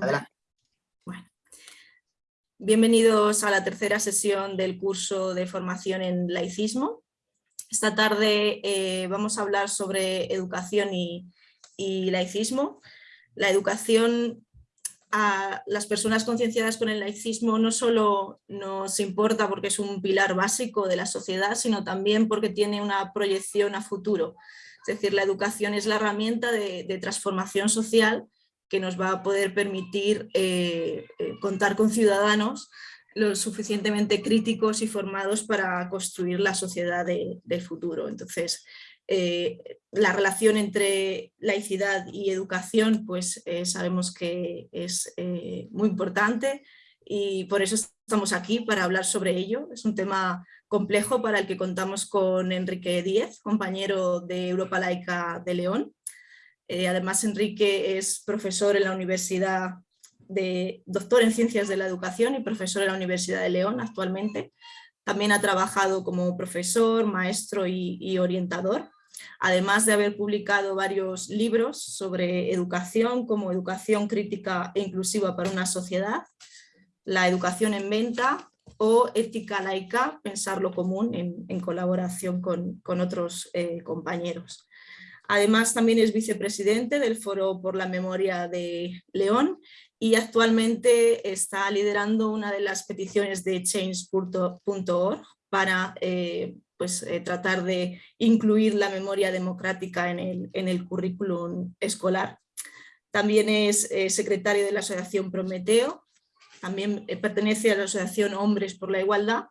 Adelante. Bueno. Bienvenidos a la tercera sesión del curso de formación en laicismo. Esta tarde eh, vamos a hablar sobre educación y, y laicismo. La educación a las personas concienciadas con el laicismo no solo nos importa porque es un pilar básico de la sociedad, sino también porque tiene una proyección a futuro. Es decir, la educación es la herramienta de, transformación social que nos va a poder permitir eh, eh, contar con ciudadanos lo suficientemente críticos y formados para construir la sociedad del futuro. Entonces, eh, la relación entre laicidad y educación pues sabemos que es muy importante y por eso estamos aquí para hablar sobre ello. Es un tema complejo para el que contamos con Enrique Díez, compañero de Europa Laica de León. Además Enrique es profesor en la Universidad de doctor en Ciencias de la Educación y profesor en la Universidad de León actualmente. También ha trabajado como profesor, maestro y, orientador, además de haber publicado varios libros sobre educación, como Educación Crítica e Inclusiva para una Sociedad, La Educación en Venta o Ética Laica, Pensar lo Común, en, colaboración con, otros eh, compañeros. Además también es vicepresidente del Foro por la Memoria de León y actualmente está liderando una de las peticiones de change.org para eh, pues, eh, tratar de incluir la memoria democrática en el, en el currículum escolar. También es eh, secretario de la Asociación Prometeo, también pertenece a la Asociación Hombres por la Igualdad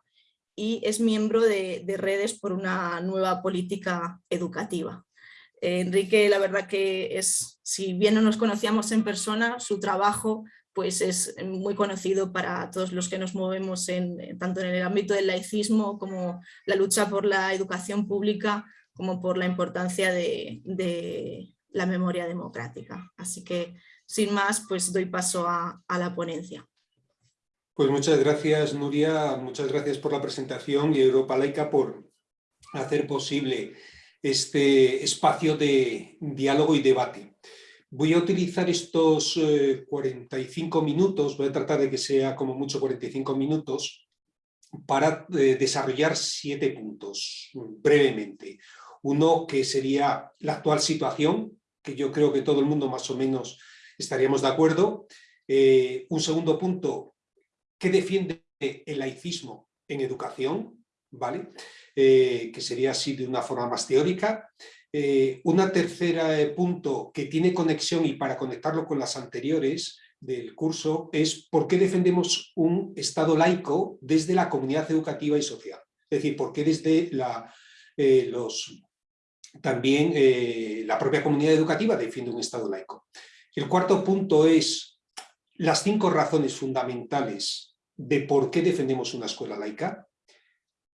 y es miembro de Redes por una nueva política educativa. Enrique, la verdad que es, si bien no nos conocíamos en persona, su trabajo pues es muy conocido para todos los que nos movemos en, tanto en el ámbito del laicismo como la lucha por la educación pública, como por la importancia de, la memoria democrática. Así que, sin más, pues doy paso a, a la ponencia. Pues muchas gracias, Nuria, muchas gracias por la presentación y Europa Laica por hacer posible este espacio de diálogo y debate. Voy a utilizar estos 45 eh, minutos, voy a tratar de que sea como mucho 45 minutos, para eh, desarrollar siete puntos brevemente. Uno que sería la actual situación, que yo creo que todo el mundo más o menos estaríamos de acuerdo. Eh, un segundo punto, ¿qué defiende el laicismo en educación? ¿Vale? Eh, que sería así de una forma más teórica. Eh, una tercera eh, punto que tiene conexión y para conectarlo con las anteriores del curso es por qué defendemos un Estado laico desde la comunidad educativa y social. Es decir, por qué desde la, los, también la propia comunidad educativa defiende un Estado laico. El cuarto punto es las cinco razones fundamentales de por qué defendemos una escuela laica.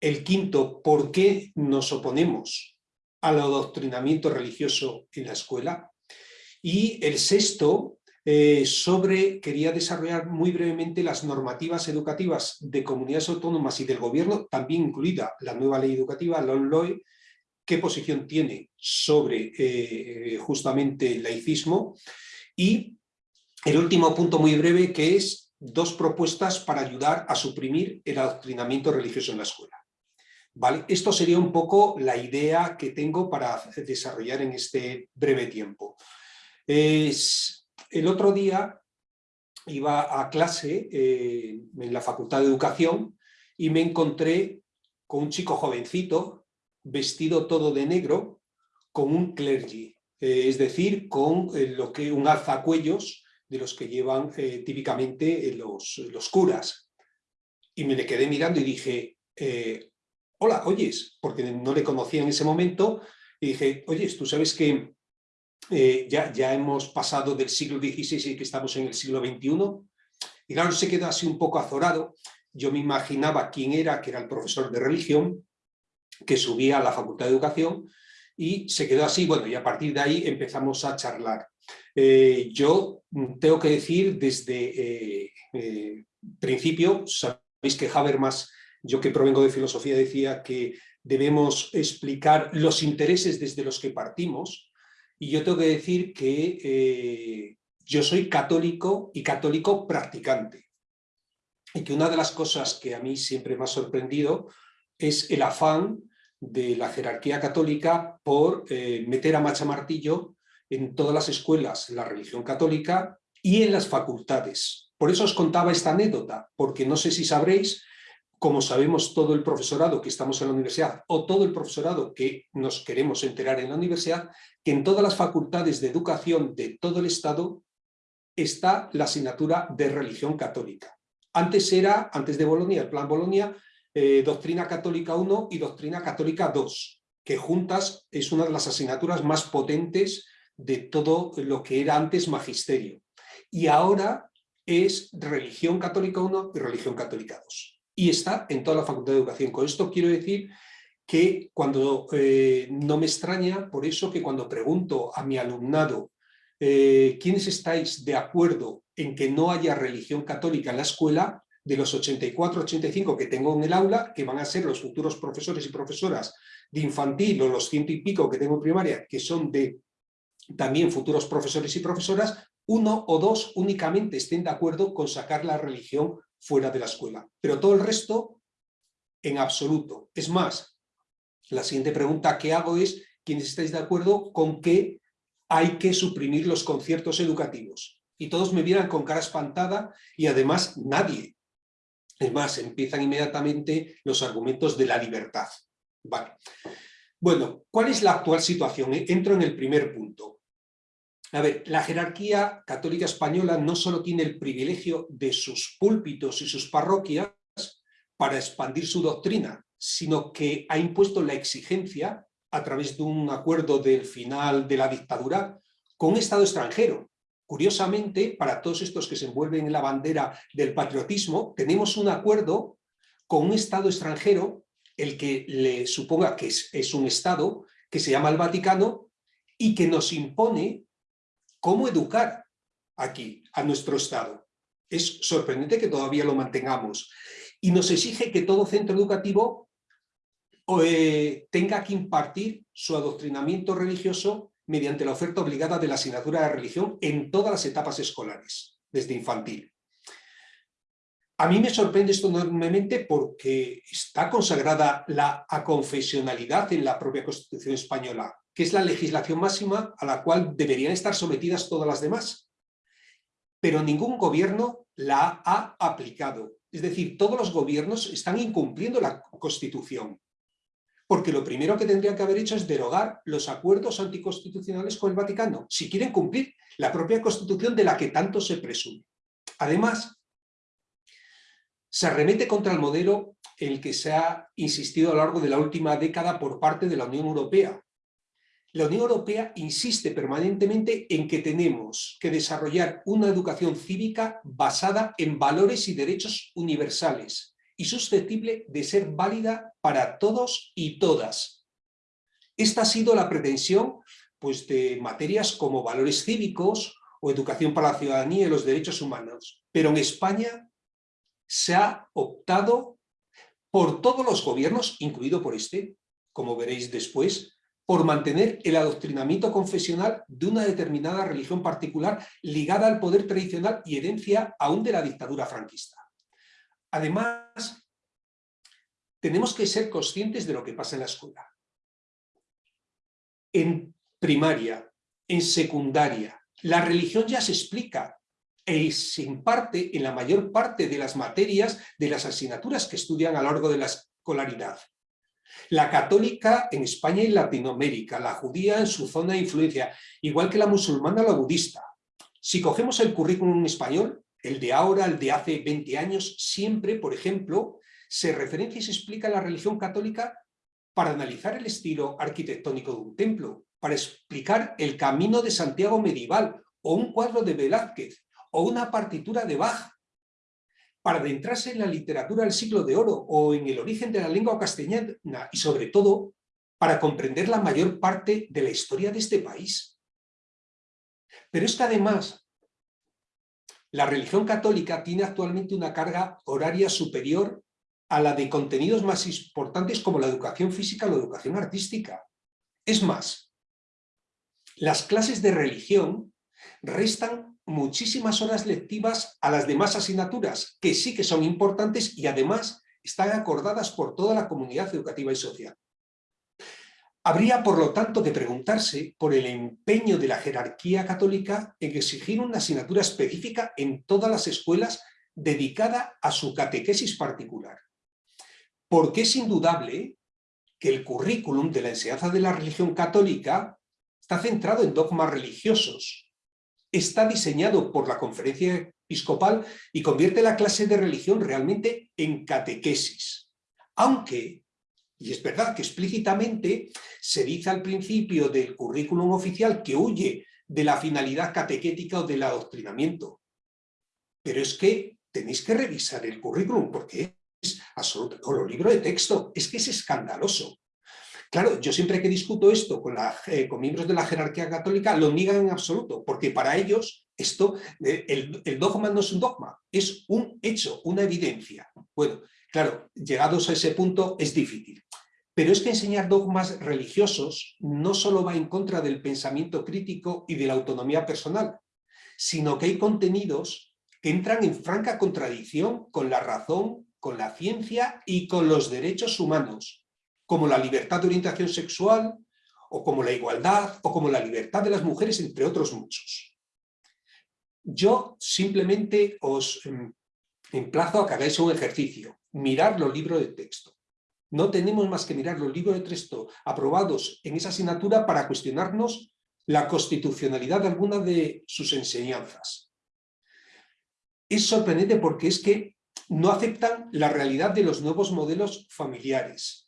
El quinto, ¿por qué nos oponemos al adoctrinamiento religioso en la escuela? Y el sexto, eh, sobre, quería desarrollar muy brevemente las normativas educativas de comunidades autónomas y del gobierno, también incluida la nueva ley educativa, la ONLOE, qué posición tiene sobre eh, justamente el laicismo. Y el último punto muy breve, que es dos propuestas para ayudar a suprimir el adoctrinamiento religioso en la escuela. ¿Vale? Esto sería un poco la idea que tengo para desarrollar en este breve tiempo. Es, el otro día iba a clase eh, en la Facultad de Educación y me encontré con un chico jovencito, vestido todo de negro, con un clergy, eh, es decir, con eh, lo que un alzacuellos de los que llevan típicamente los, los, curas. Y me le quedé mirando y dije, hola, oyes, porque no le conocía en ese momento, y dije, oyes, tú sabes que eh, ya, ya hemos pasado del siglo XVI y que estamos en el siglo XXI, y claro, se quedó así un poco azorado, yo me imaginaba quién era, que era el profesor de religión, que subía a la Facultad de Educación, y se quedó así, bueno, y a partir de ahí empezamos a charlar. Eh, yo tengo que decir desde eh, principio, sabéis que Habermas yo que provengo de filosofía decía que debemos explicar los intereses desde los que partimos y yo tengo que decir que eh, yo soy católico y católico practicante. Y que una de las cosas que a mí siempre me ha sorprendido es el afán de la jerarquía católica por eh, meter a macha martillo en todas las escuelas la religión católica y en las facultades. Por eso os contaba esta anécdota, porque no sé si sabréis, como sabemos todo el profesorado que estamos en la universidad o todo el profesorado que nos queremos enterar en la universidad, que en todas las facultades de educación de todo el Estado está la asignatura de religión católica. Antes era, antes de Bolonia, el plan Bolonia, eh, Doctrina Católica 1 y Doctrina Católica 2, que juntas es una de las asignaturas más potentes de todo lo que era antes magisterio. Y ahora es Religión Católica 1 y Religión Católica 2. Y está en toda la Facultad de Educación. Con esto quiero decir que cuando eh, no me extraña, por eso que cuando pregunto a mi alumnado eh, ¿quiénes estáis de acuerdo en que no haya religión católica en la escuela? De los 84, 85 que tengo en el aula, que van a ser los futuros profesores y profesoras de infantil o los ciento y pico que tengo en primaria, que son de también futuros profesores y profesoras, uno o dos únicamente estén de acuerdo con sacar la religión fuera de la escuela. Pero todo el resto, en absoluto. Es más, la siguiente pregunta que hago es, ¿quiénes estáis de acuerdo con que hay que suprimir los conciertos educativos. Y todos me miran con cara espantada y además nadie. Es más, empiezan inmediatamente los argumentos de la libertad. Vale. Bueno, ¿cuál es la actual situación? Entro en el primer punto. A ver, la jerarquía católica española no solo tiene el privilegio de sus púlpitos y sus parroquias para expandir su doctrina, sino que ha impuesto la exigencia a través de un acuerdo del final de la dictadura con un Estado extranjero. Curiosamente, para todos estos que se envuelven en la bandera del patriotismo, tenemos un acuerdo con un Estado extranjero, el que le suponga que es, es un Estado, que se llama el Vaticano, y que nos impone cómo educar aquí a nuestro Estado. Es sorprendente que todavía lo mantengamos. Y nos exige que todo centro educativo eh, tenga que impartir su adoctrinamiento religioso mediante la oferta obligada de la asignatura de religión en todas las etapas escolares, desde infantil. A mí me sorprende esto enormemente porque está consagrada la aconfesionalidad en la propia Constitución española, que es la legislación máxima a la cual deberían estar sometidas todas las demás. Pero ningún gobierno la ha aplicado. Es decir, todos los gobiernos están incumpliendo la Constitución porque lo primero que tendrían que haber hecho es derogar los acuerdos anticonstitucionales con el Vaticano, si quieren cumplir la propia Constitución de la que tanto se presume. Además, se arremete contra el modelo en el que se ha insistido a lo largo de la última década por parte de la Unión Europea. La Unión Europea insiste permanentemente en que tenemos que desarrollar una educación cívica basada en valores y derechos universales, y susceptible de ser válida para todos y todas. Esta ha sido la pretensión pues, de materias como valores cívicos o educación para la ciudadanía y los derechos humanos. Pero en España se ha optado por todos los gobiernos, incluido por este, como veréis después, por mantener el adoctrinamiento confesional de una determinada religión particular ligada al poder tradicional y herencia aún de la dictadura franquista. Además, tenemos que ser conscientes de lo que pasa en la escuela. En primaria, en secundaria, la religión ya se explica y se imparte en la mayor parte de las materias de las asignaturas que estudian a lo largo de la escolaridad. La católica en España y Latinoamérica, la judía en su zona de influencia, igual que la musulmana o la budista. Si cogemos el currículum español, el de ahora, el de hace 20 años, siempre, por ejemplo, se referencia y se explica la religión católica para analizar el estilo arquitectónico de un templo, para explicar el camino de Santiago medieval, o un cuadro de Velázquez, o una partitura de Bach, para adentrarse en la literatura del siglo de oro o en el origen de la lengua castellana y sobre todo para comprender la mayor parte de la historia de este país. Pero es que además la religión católica tiene actualmente una carga horaria superior a la de contenidos más importantes como la educación física o la educación artística. Es más, las clases de religión restan muchísimas horas lectivas a las demás asignaturas, que sí que son importantes y además están acordadas por toda la comunidad educativa y social. Habría, por lo tanto, de preguntarse por el empeño de la jerarquía católica en exigir una asignatura específica en todas las escuelas dedicada a su catequesis particular. Porque es indudable que el currículum de la enseñanza de la religión católica está centrado en dogmas religiosos, está diseñado por la conferencia episcopal y convierte la clase de religión realmente en catequesis. Aunque, y es verdad que explícitamente se dice al principio del currículum oficial que huye de la finalidad catequética o del adoctrinamiento. Pero es que tenéis que revisar el currículum porque es absoluto, o los libros de texto, es que es escandaloso. Claro, yo siempre que discuto esto con, eh, con miembros de la jerarquía católica lo niegan en absoluto, porque para ellos esto, eh, el, el, dogma no es un dogma, es un hecho, una evidencia. Bueno, claro, llegados a ese punto es difícil. Pero es que enseñar dogmas religiosos no solo va en contra del pensamiento crítico y de la autonomía personal, sino que hay contenidos que entran en franca contradicción con la razón, con la ciencia y con los derechos humanos, como la libertad de orientación sexual, o como la igualdad, o como la libertad de las mujeres, entre otros muchos. Yo simplemente os em, emplazo a que hagáis un ejercicio, mirar los libros de texto. No tenemos más que mirar los libros de texto aprobados en esa asignatura para cuestionarnos la constitucionalidad de alguna de sus enseñanzas. Es sorprendente porque es que no aceptan la realidad de los nuevos modelos familiares.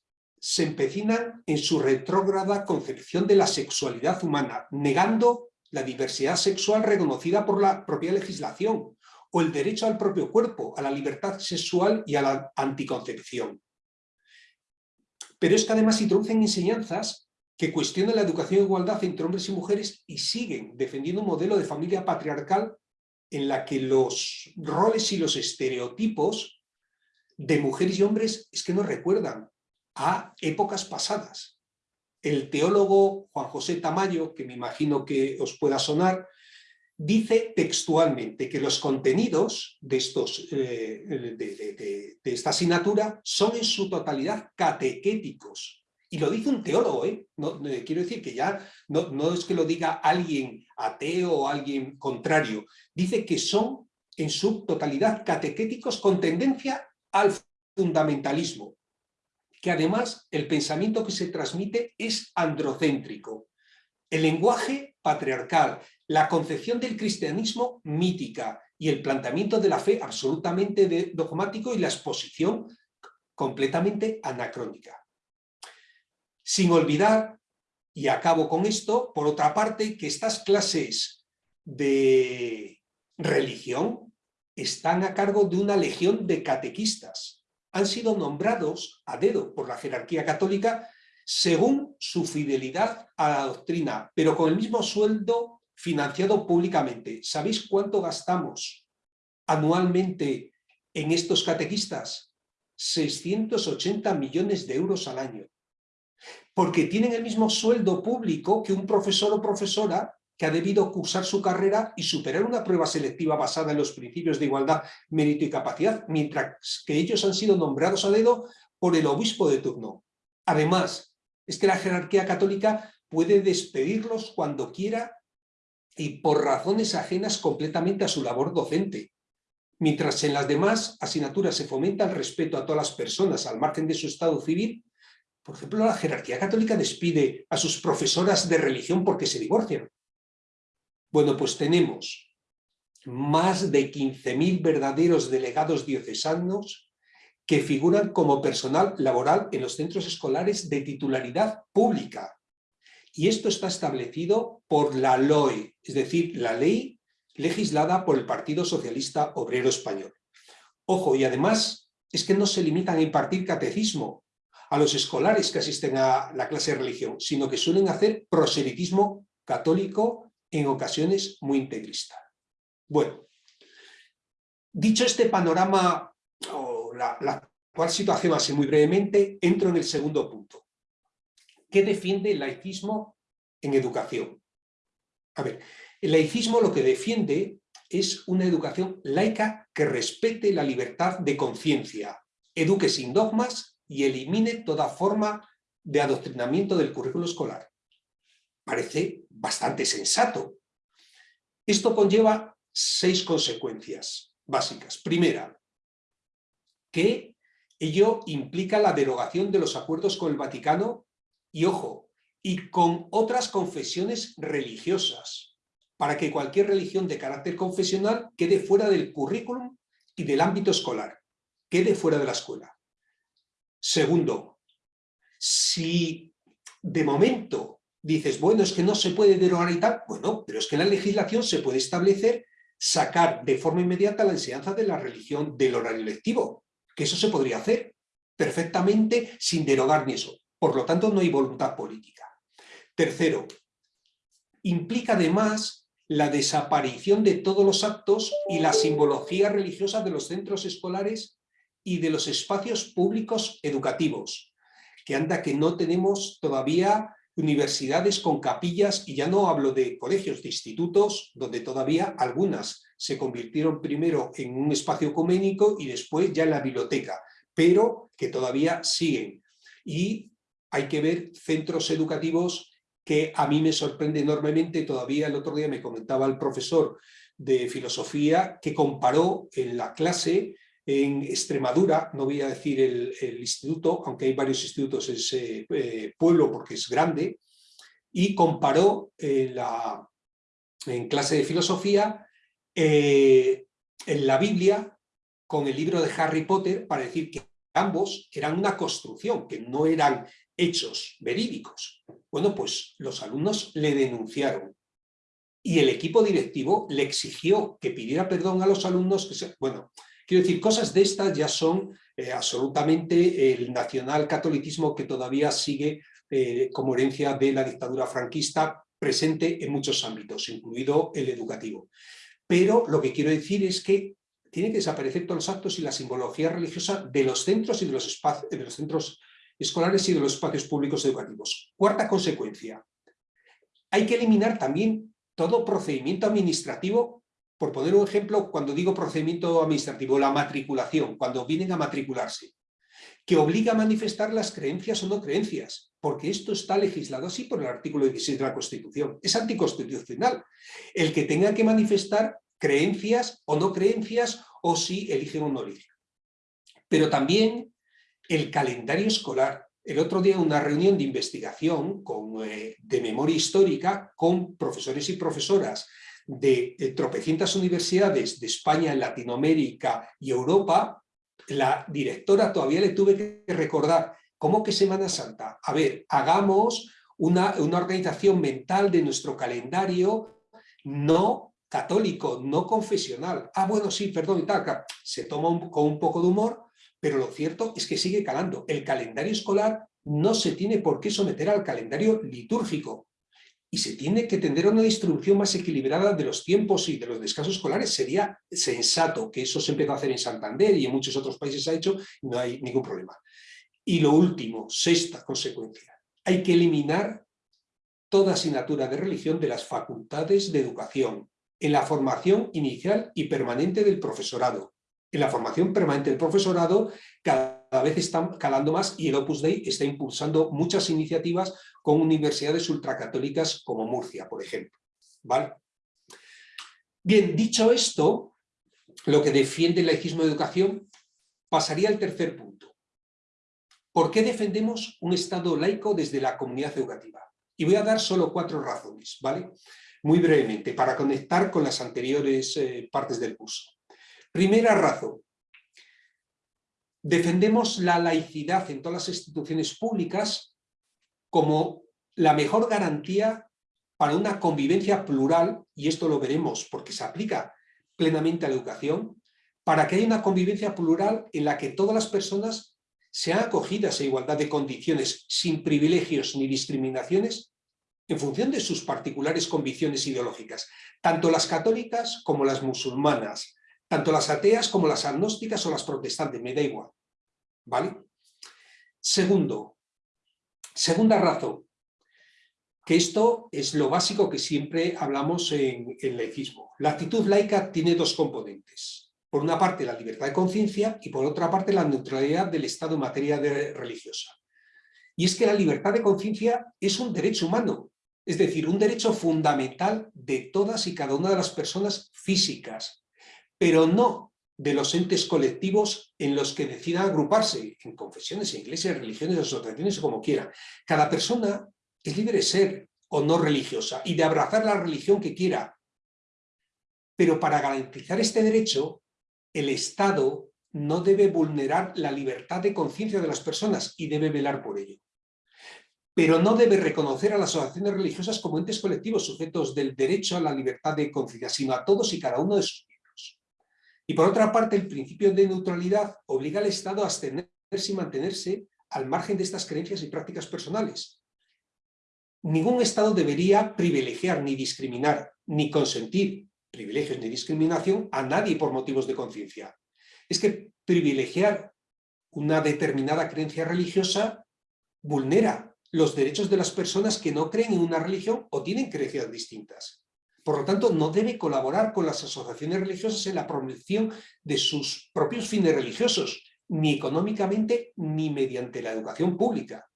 Se empecinan en su retrógrada concepción de la sexualidad humana, negando la diversidad sexual reconocida por la propia legislación, o el derecho al propio cuerpo, a la libertad sexual y a la anticoncepción. Pero es que además introducen enseñanzas que cuestionan la educación e igualdad entre hombres y mujeres y siguen defendiendo un modelo de familia patriarcal en la que los roles y los estereotipos de mujeres y hombres es que nos recuerdan a épocas pasadas. El teólogo Juan José Tamayo, que me imagino que os pueda sonar, dice textualmente que los contenidos de, estos, eh, de, esta asignatura son en su totalidad catequéticos. Y lo dice un teólogo, ¿eh? No, quiero decir que ya no, no es que lo diga alguien ateo o alguien contrario, dice que son en su totalidad catequéticos con tendencia al fundamentalismo, que además el pensamiento que se transmite es androcéntrico. El lenguaje patriarcal, la concepción del cristianismo mítica y el planteamiento de la fe absolutamente dogmático y la exposición completamente anacrónica. Sin olvidar, y acabo con esto, por otra parte, que estas clases de religión están a cargo de una legión de catequistas. Han sido nombrados a dedo por la jerarquía católica según su fidelidad a la doctrina, pero con el mismo sueldo financiado públicamente. ¿Sabéis cuánto gastamos anualmente en estos catequistas? 680 millones de euros al año. Porque tienen el mismo sueldo público que un profesor o profesora que ha debido cursar su carrera y superar una prueba selectiva basada en los principios de igualdad, mérito y capacidad, mientras que ellos han sido nombrados a dedo por el obispo de turno. Además, es que la jerarquía católica puede despedirlos cuando quiera y por razones ajenas completamente a su labor docente. Mientras en las demás asignaturas se fomenta el respeto a todas las personas al margen de su estado civil, por ejemplo, la jerarquía católica despide a sus profesoras de religión porque se divorcian. Bueno, pues tenemos más de 15.000 verdaderos delegados diocesanos que figuran como personal laboral en los centros escolares de titularidad pública. Y esto está establecido por la LOE, es decir, la ley legislada por el Partido Socialista Obrero Español. Ojo, y además es que no se limitan a impartir catecismo a los escolares que asisten a la clase de religión, sino que suelen hacer proselitismo católico en ocasiones muy integrista. Bueno, dicho este panorama, o la, la actual situación así muy brevemente, entro en el segundo punto. ¿Qué defiende el laicismo en educación? A ver, El laicismo lo que defiende es una educación laica que respete la libertad de conciencia, eduque sin dogmas y elimine toda forma de adoctrinamiento del currículo escolar. Parece bastante sensato. Esto conlleva seis consecuencias básicas. Primera, que ello implica la derogación de los acuerdos con el Vaticano y, ojo, y con otras confesiones religiosas, para que cualquier religión de carácter confesional quede fuera del currículum y del ámbito escolar, quede fuera de la escuela. Segundo, si de momento dices, bueno, es que no se puede derogar y tal, bueno, pero es que en la legislación se puede establecer sacar de forma inmediata la enseñanza de la religión del horario lectivo, que eso se podría hacer perfectamente sin derogar ni eso. Por lo tanto, no hay voluntad política. Tercero, implica además la desaparición de todos los actos y la simbología religiosa de los centros escolares y de los espacios públicos educativos, que anda que no tenemos todavía universidades con capillas, y ya no hablo de colegios, de institutos, donde todavía algunas se convirtieron primero en un espacio ecuménico y después ya en la biblioteca, pero que todavía siguen. Y hay que ver centros educativos que a mí me sorprende enormemente, todavía el otro día me comentaba el profesor de filosofía que comparó en la clase en Extremadura, no voy a decir el, instituto, aunque hay varios institutos en ese eh, pueblo porque es grande, y comparó la, en clase de filosofía eh, en la Biblia con el libro de Harry Potter para decir que ambos eran una construcción, que no eran hechos verídicos. Bueno, pues los alumnos le denunciaron y el equipo directivo le exigió que pidiera perdón a los alumnos. Que se, bueno, quiero decir, cosas de estas ya son eh, absolutamente el nacional catolicismo que todavía sigue eh, como herencia de la dictadura franquista presente en muchos ámbitos, incluido el educativo. Pero lo que quiero decir es que tienen que desaparecer todos los actos y la simbología religiosa de los centros y de los, espacios, de los centros escolares y de los espacios públicos educativos. Cuarta consecuencia, hay que eliminar también todo procedimiento administrativo, por poner un ejemplo, cuando digo procedimiento administrativo, la matriculación, cuando vienen a matricularse, que obliga a manifestar las creencias o no creencias, porque esto está legislado así por el artículo 16 de la Constitución. Es anticonstitucional el que tenga que manifestar creencias o no creencias o si eligen o no eligen. Pero también el calendario escolar. El otro día una reunión de investigación con, eh, de memoria histórica con profesores y profesoras de, de tropecientas universidades de España, Latinoamérica y Europa, la directora todavía le tuve que recordar, ¿cómo que Semana Santa? A ver, hagamos una, una organización mental de nuestro calendario no católico, no confesional. Ah, bueno, sí, perdón, y tal, se toma con un poco de humor, pero lo cierto es que sigue calando. El calendario escolar no se tiene por qué someter al calendario litúrgico y se tiene que tener una distribución más equilibrada de los tiempos y de los descansos escolares. Sería sensato que eso se empezó a hacer en Santander y en muchos otros países se ha hecho no hay ningún problema. Y lo último, sexta consecuencia, hay que eliminar toda asignatura de religión de las facultades de educación en la formación inicial y permanente del profesorado en la formación permanente del profesorado cada vez están calando más y el Opus Dei está impulsando muchas iniciativas con universidades ultracatólicas como Murcia, por ejemplo. ¿Vale? Bien, dicho esto, lo que defiende el laicismo de educación, pasaría al tercer punto. ¿Por qué defendemos un Estado laico desde la comunidad educativa? Y voy a dar solo cuatro razones, ¿vale? Muy brevemente, para conectar con las anteriores eh, partes del curso. Primera razón. Defendemos la laicidad en todas las instituciones públicas como la mejor garantía para una convivencia plural, y esto lo veremos porque se aplica plenamente a la educación, para que haya una convivencia plural en la que todas las personas sean acogidas a igualdad de condiciones, sin privilegios ni discriminaciones, en función de sus particulares convicciones ideológicas, tanto las católicas como las musulmanas, tanto las ateas como las agnósticas o las protestantes, me da igual. ¿Vale? Segundo, segunda razón. que esto es lo básico que siempre hablamos en laicismo. La actitud laica tiene dos componentes. Por una parte, la libertad de conciencia y por otra parte, la neutralidad del Estado en materia de religiosa. Y es que la libertad de conciencia es un derecho humano, es decir, un derecho fundamental de todas y cada una de las personas físicas, pero no de los entes colectivos en los que decidan agruparse, en confesiones, en iglesias, religiones, asociaciones o como quiera. Cada persona es libre de ser o no religiosa y de abrazar la religión que quiera. Pero para garantizar este derecho, el Estado no debe vulnerar la libertad de conciencia de las personas y debe velar por ello. Pero no debe reconocer a las asociaciones religiosas como entes colectivos sujetos del derecho a la libertad de conciencia, sino a todos y cada uno de sus. Y por otra parte, el principio de neutralidad obliga al Estado a abstenerse y mantenerse al margen de estas creencias y prácticas personales. Ningún Estado debería privilegiar ni discriminar, ni consentir privilegios ni discriminación a nadie por motivos de conciencia. Es que privilegiar una determinada creencia religiosa vulnera los derechos de las personas que no creen en una religión o tienen creencias distintas. Por lo tanto, no debe colaborar con las asociaciones religiosas en la promoción de sus propios fines religiosos, ni económicamente ni mediante la educación pública.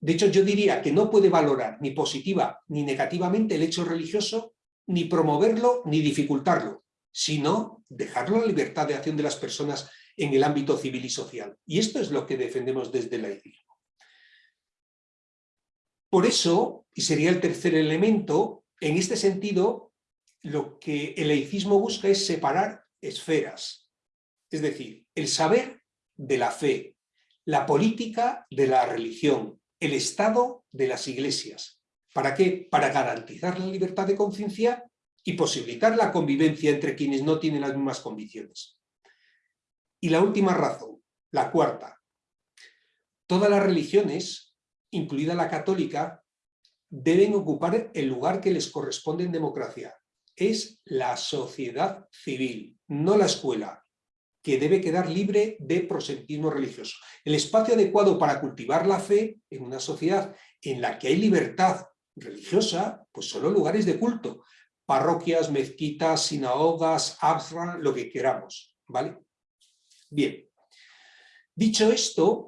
De hecho, yo diría que no puede valorar ni positiva ni negativamente el hecho religioso ni promoverlo ni dificultarlo, sino dejarlo a la libertad de acción de las personas en el ámbito civil y social. Y esto es lo que defendemos desde el laicismo. Por eso, y sería el tercer elemento, en este sentido, lo que el laicismo busca es separar esferas, es decir, el saber de la fe, la política de la religión, el Estado de las iglesias, ¿Para qué? Para garantizar la libertad de conciencia y posibilitar la convivencia entre quienes no tienen las mismas convicciones. Y la última razón, la cuarta. Todas las religiones, incluida la católica, deben ocupar el lugar que les corresponde en democracia. Es la sociedad civil, no la escuela, que debe quedar libre de prosentismo religioso. El espacio adecuado para cultivar la fe en una sociedad en la que hay libertad religiosa, pues solo lugares de culto, parroquias, mezquitas, sinagogas, absra, lo que queramos, ¿vale? Bien, dicho esto,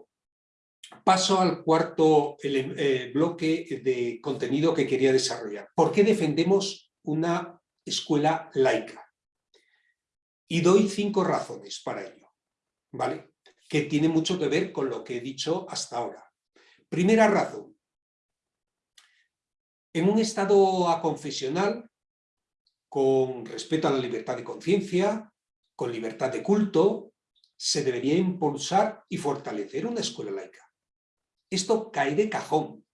paso al cuarto eh, bloque de contenido que quería desarrollar. ¿Por qué defendemos una escuela laica? Y doy cinco razones para ello, ¿vale? Que tiene mucho que ver con lo que he dicho hasta ahora. Primera razón, en un estado aconfesional, con respeto a la libertad de conciencia, con libertad de culto, se debería impulsar y fortalecer una escuela laica. Esto cae de cajón.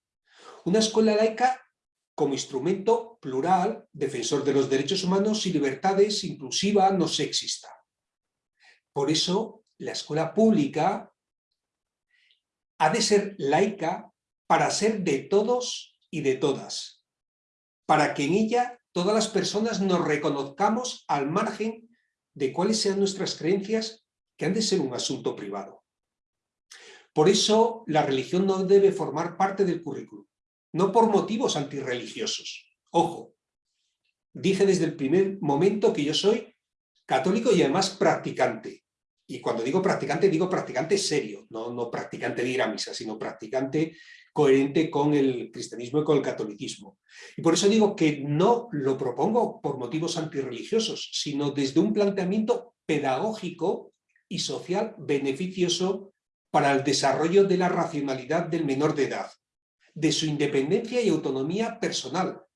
Una escuela laica como instrumento plural, defensor de los derechos humanos y libertades, inclusiva, no sexista. Por eso, la escuela pública ha de ser laica para ser de todos y de todas, para que en ella todas las personas nos reconozcamos al margen de cuáles sean nuestras creencias que han de ser un asunto privado. Por eso la religión no debe formar parte del currículum, no por motivos antirreligiosos. Ojo, dije desde el primer momento que yo soy católico y además practicante. Y cuando digo practicante, digo practicante serio, no, practicante de ir a misa, sino practicante coherente con el cristianismo y con el catolicismo. Y por eso digo que no lo propongo por motivos antirreligiosos, sino desde un planteamiento pedagógico y social beneficioso para el desarrollo de la racionalidad del menor de edad, de su independencia y autonomía personal,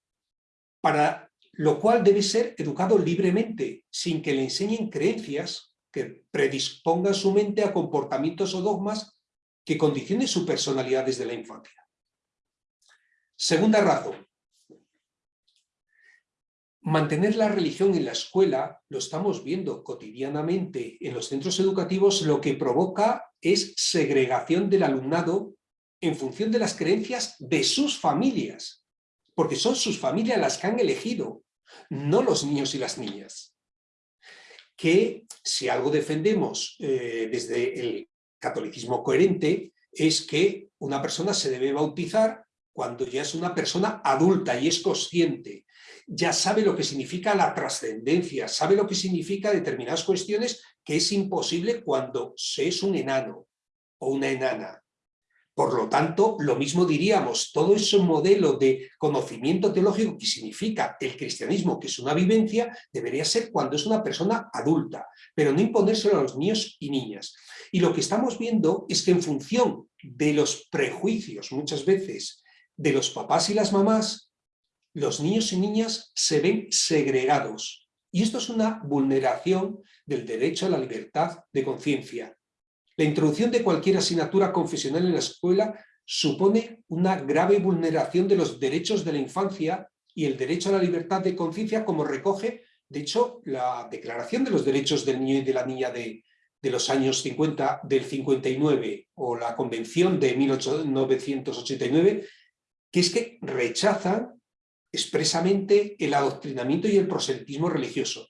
para lo cual debe ser educado libremente, sin que le enseñen creencias que predispongan su mente a comportamientos o dogmas que condicione su personalidad desde la infancia. Segunda razón. Mantener la religión en la escuela, lo estamos viendo cotidianamente en los centros educativos, lo que provoca es segregación del alumnado en función de las creencias de sus familias, porque son sus familias las que han elegido, no los niños y las niñas. Que si algo defendemos eh, desde el catolicismo coherente es que una persona se debe bautizar cuando ya es una persona adulta y es consciente, ya sabe lo que significa la trascendencia, sabe lo que significa determinadas cuestiones que es imposible cuando se es un enano o una enana. Por lo tanto, lo mismo diríamos, todo ese modelo de conocimiento teológico que significa el cristianismo, que es una vivencia, debería ser cuando es una persona adulta, pero no imponérselo a los niños y niñas. Y lo que estamos viendo es que en función de los prejuicios, muchas veces, de los papás y las mamás, los niños y niñas se ven segregados. Y esto es una vulneración del derecho a la libertad de conciencia. La introducción de cualquier asignatura confesional en la escuela supone una grave vulneración de los derechos de la infancia y el derecho a la libertad de conciencia como recoge, de hecho, la Declaración de los Derechos del Niño y de la Niña de, los años 50, del 59 o la Convención de 1989, que es que rechazan expresamente el adoctrinamiento y el proselitismo religioso.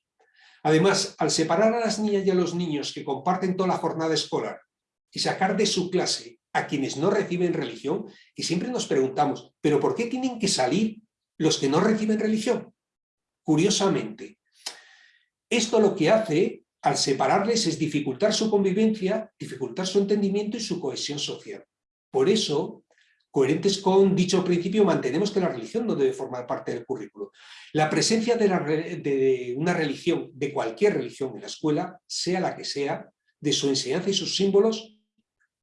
Además, al separar a las niñas y a los niños que comparten toda la jornada escolar y sacar de su clase a quienes no reciben religión, y siempre nos preguntamos, ¿pero por qué tienen que salir los que no reciben religión? Curiosamente, esto lo que hace al separarles es dificultar su convivencia, dificultar su entendimiento y su cohesión social. Por eso, coherentes con dicho principio, mantenemos que la religión no debe formar parte del currículo. La presencia de, una religión, de cualquier religión en la escuela, sea la que sea, de su enseñanza y sus símbolos,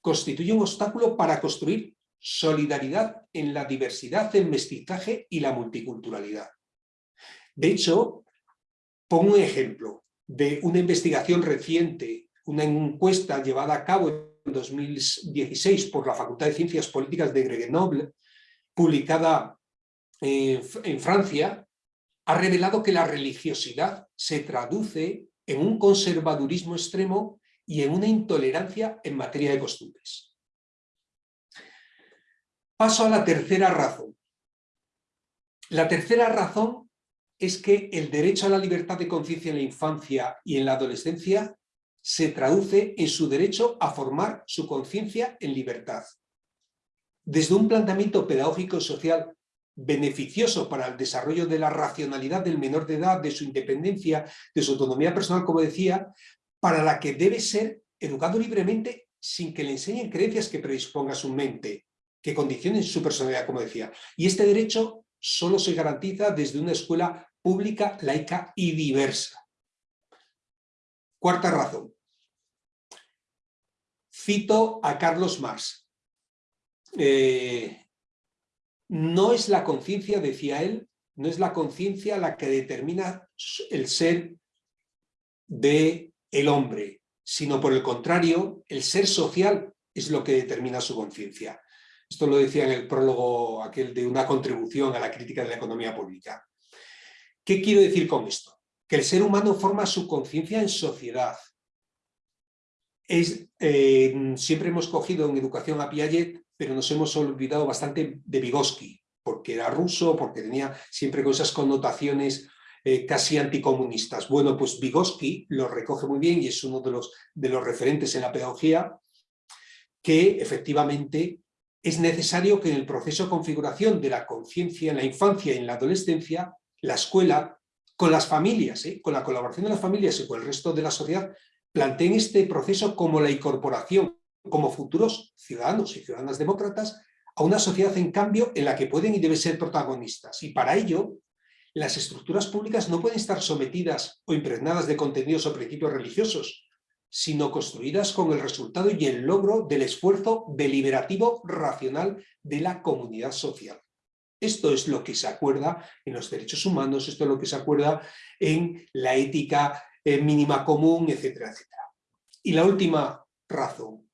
constituye un obstáculo para construir solidaridad en la diversidad, el mestizaje y la multiculturalidad. De hecho, pongo un ejemplo de una investigación reciente, una encuesta llevada a cabo 2016 por la Facultad de Ciencias Políticas de Grenoble, publicada en Francia, ha revelado que la religiosidad se traduce en un conservadurismo extremo y en una intolerancia en materia de costumbres. Paso a la tercera razón. La tercera razón es que el derecho a la libertad de conciencia en la infancia y en la adolescencia se traduce en su derecho a formar su conciencia en libertad. Desde un planteamiento pedagógico y social beneficioso para el desarrollo de la racionalidad del menor de edad, de su independencia, de su autonomía personal, como decía, para la que debe ser educado libremente sin que le enseñen creencias que predisponga su mente, que condicionen su personalidad, como decía. Y este derecho solo se garantiza desde una escuela pública, laica y diversa. Cuarta razón. Cito a Carlos Marx. Eh, no es la conciencia, decía él, no es la conciencia la que determina el ser de el hombre, sino por el contrario, el ser social es lo que determina su conciencia. Esto lo decía en el prólogo aquel de una contribución a la crítica de la economía pública. ¿Qué quiero decir con esto? Que el ser humano forma su conciencia en sociedad, es, eh, siempre hemos cogido en educación a Piaget, pero nos hemos olvidado bastante de Vygotsky, porque era ruso, porque tenía siempre con esas connotaciones eh, casi anticomunistas. Bueno, pues Vygotsky lo recoge muy bien y es uno de los, de los referentes en la pedagogía, que efectivamente es necesario que en el proceso de configuración de la conciencia en la infancia y en la adolescencia, la escuela, con las familias, ¿eh? con la colaboración de las familias y con el resto de la sociedad, planteen este proceso como la incorporación como futuros ciudadanos y ciudadanas demócratas a una sociedad en cambio en la que pueden y deben ser protagonistas. Y para ello, las estructuras públicas no pueden estar sometidas o impregnadas de contenidos o principios religiosos, sino construidas con el resultado y el logro del esfuerzo deliberativo racional de la comunidad social. Esto es lo que se acuerda en los derechos humanos, esto es lo que se acuerda en la ética eh, mínima común, etcétera, etcétera. Y la última razón,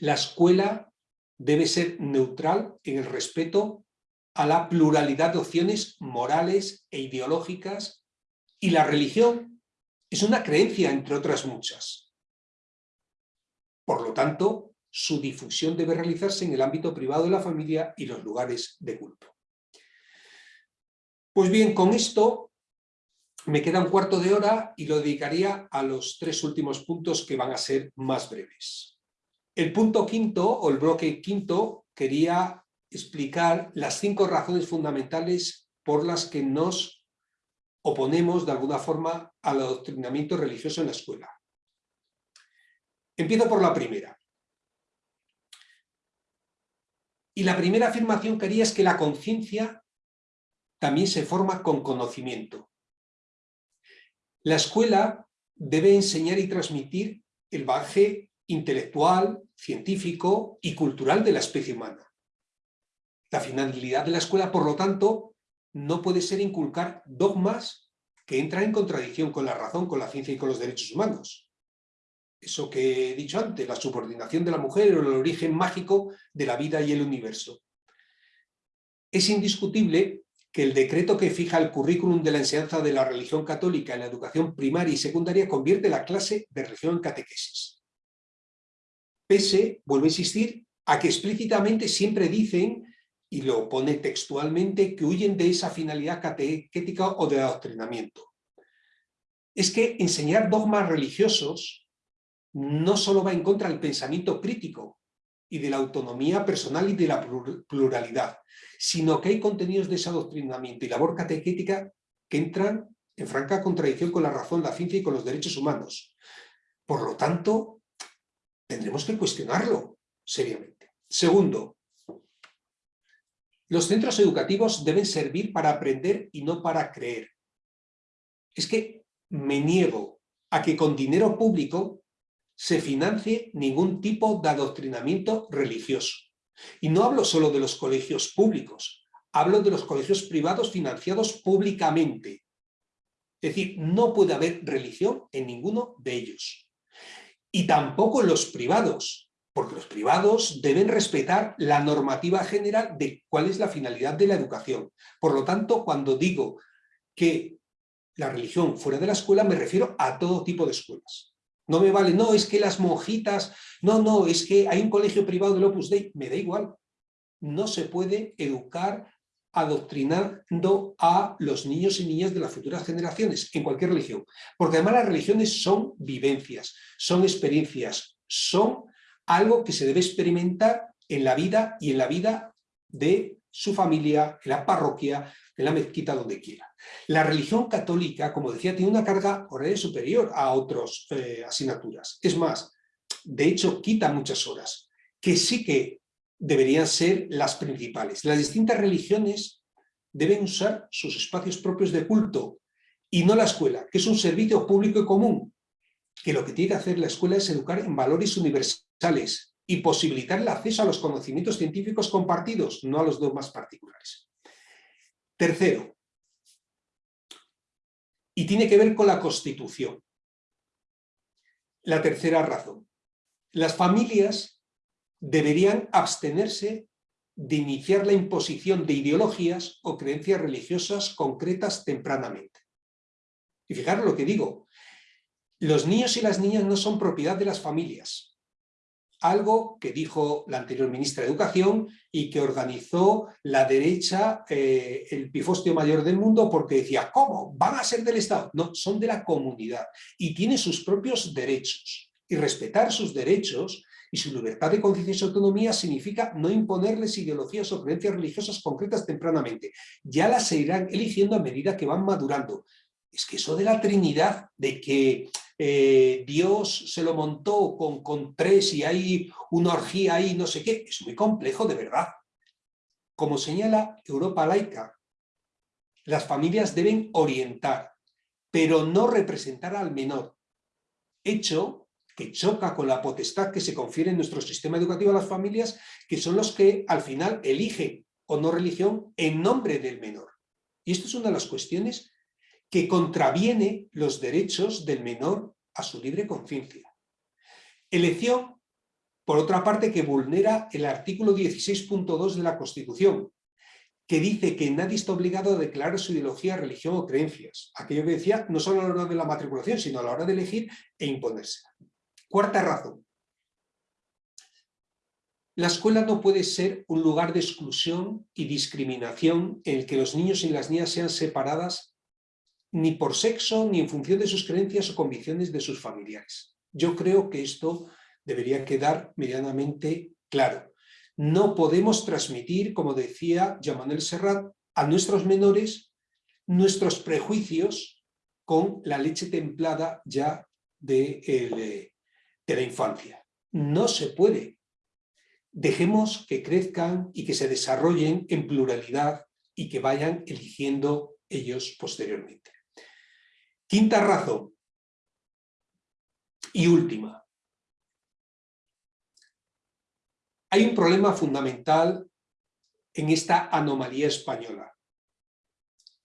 la escuela debe ser neutral en el respeto a la pluralidad de opciones morales e ideológicas y la religión es una creencia entre otras muchas. Por lo tanto, su difusión debe realizarse en el ámbito privado de la familia y los lugares de culto. Pues bien, con esto me queda un cuarto de hora y lo dedicaría a los tres últimos puntos que van a ser más breves. El punto quinto, o el bloque quinto, quería explicar las cinco razones fundamentales por las que nos oponemos de alguna forma al adoctrinamiento religioso en la escuela. Empiezo por la primera. Y la primera afirmación que haría es que la conciencia también se forma con conocimiento. La escuela debe enseñar y transmitir el bagaje intelectual, científico y cultural de la especie humana. La finalidad de la escuela, por lo tanto, no puede ser inculcar dogmas que entran en contradicción con la razón, con la ciencia y con los derechos humanos. Eso que he dicho antes, la subordinación de la mujer o el origen mágico de la vida y el universo. Es indiscutible que el decreto que fija el currículum de la enseñanza de la religión católica en la educación primaria y secundaria convierte la clase de religión en catequesis. Pese, vuelvo a insistir, a que explícitamente siempre dicen, y lo pone textualmente, que huyen de esa finalidad catequética o de adoctrinamiento. Es que enseñar dogmas religiosos no solo va en contra del pensamiento crítico, y de la autonomía personal y de la pluralidad, sino que hay contenidos de ese adoctrinamiento y labor catequética que entran en franca contradicción con la razón, la ciencia y con los derechos humanos. Por lo tanto, tendremos que cuestionarlo seriamente. Segundo, los centros educativos deben servir para aprender y no para creer. Es que me niego a que con dinero público se financie ningún tipo de adoctrinamiento religioso. Y no hablo solo de los colegios públicos, hablo de los colegios privados financiados públicamente. Es decir, no puede haber religión en ninguno de ellos. Y tampoco en los privados, porque los privados deben respetar la normativa general de cuál es la finalidad de la educación. Por lo tanto, cuando digo que la religión fuera de la escuela, me refiero a todo tipo de escuelas. No me vale, no, es que las monjitas, no, no, es que hay un colegio privado del Opus Dei, me da igual. No se puede educar adoctrinando a los niños y niñas de las futuras generaciones, en cualquier religión. Porque además las religiones son vivencias, son experiencias, son algo que se debe experimentar en la vida y en la vida de su familia, en la parroquia, en la mezquita, donde quiera. La religión católica, como decía, tiene una carga horaria superior a otras eh, asignaturas. Es más, de hecho, quita muchas horas, que sí que deberían ser las principales. Las distintas religiones deben usar sus espacios propios de culto y no la escuela, que es un servicio público y común, que lo que tiene que hacer la escuela es educar en valores universales, y posibilitar el acceso a los conocimientos científicos compartidos, no a los dogmas particulares. Tercero, y tiene que ver con la Constitución. La tercera razón, las familias deberían abstenerse de iniciar la imposición de ideologías o creencias religiosas concretas tempranamente. Y fijaros lo que digo, los niños y las niñas no son propiedad de las familias, algo que dijo la anterior ministra de Educación y que organizó la derecha, eh, el pifostio mayor del mundo, porque decía, ¿cómo? ¿Van a ser del Estado? No, son de la comunidad y tienen sus propios derechos. Y respetar sus derechos y su libertad de conciencia y autonomía significa no imponerles ideologías o creencias religiosas concretas tempranamente. Ya las irán eligiendo a medida que van madurando. Es que eso de la Trinidad, de que eh, Dios se lo montó con, con tres y hay una orgía ahí, no sé qué, es muy complejo de verdad. Como señala Europa laica, las familias deben orientar, pero no representar al menor, hecho que choca con la potestad que se confiere en nuestro sistema educativo a las familias, que son los que al final eligen o no religión en nombre del menor. Y esto es una de las cuestiones que contraviene los derechos del menor a su libre conciencia. Elección, por otra parte, que vulnera el artículo 16.2 de la Constitución, que dice que nadie está obligado a declarar su ideología, religión o creencias. Aquello que decía, no solo a la hora de la matriculación, sino a la hora de elegir e imponerse. Cuarta razón. La escuela no puede ser un lugar de exclusión y discriminación en el que los niños y las niñas sean separadas ni por sexo, ni en función de sus creencias o convicciones de sus familiares. Yo creo que esto debería quedar medianamente claro. No podemos transmitir, como decía Jean Serrat, a nuestros menores nuestros prejuicios con la leche templada ya de, de la infancia. No se puede. Dejemos que crezcan y que se desarrollen en pluralidad y que vayan eligiendo ellos posteriormente. Quinta razón y última. Hay un problema fundamental en esta anomalía española.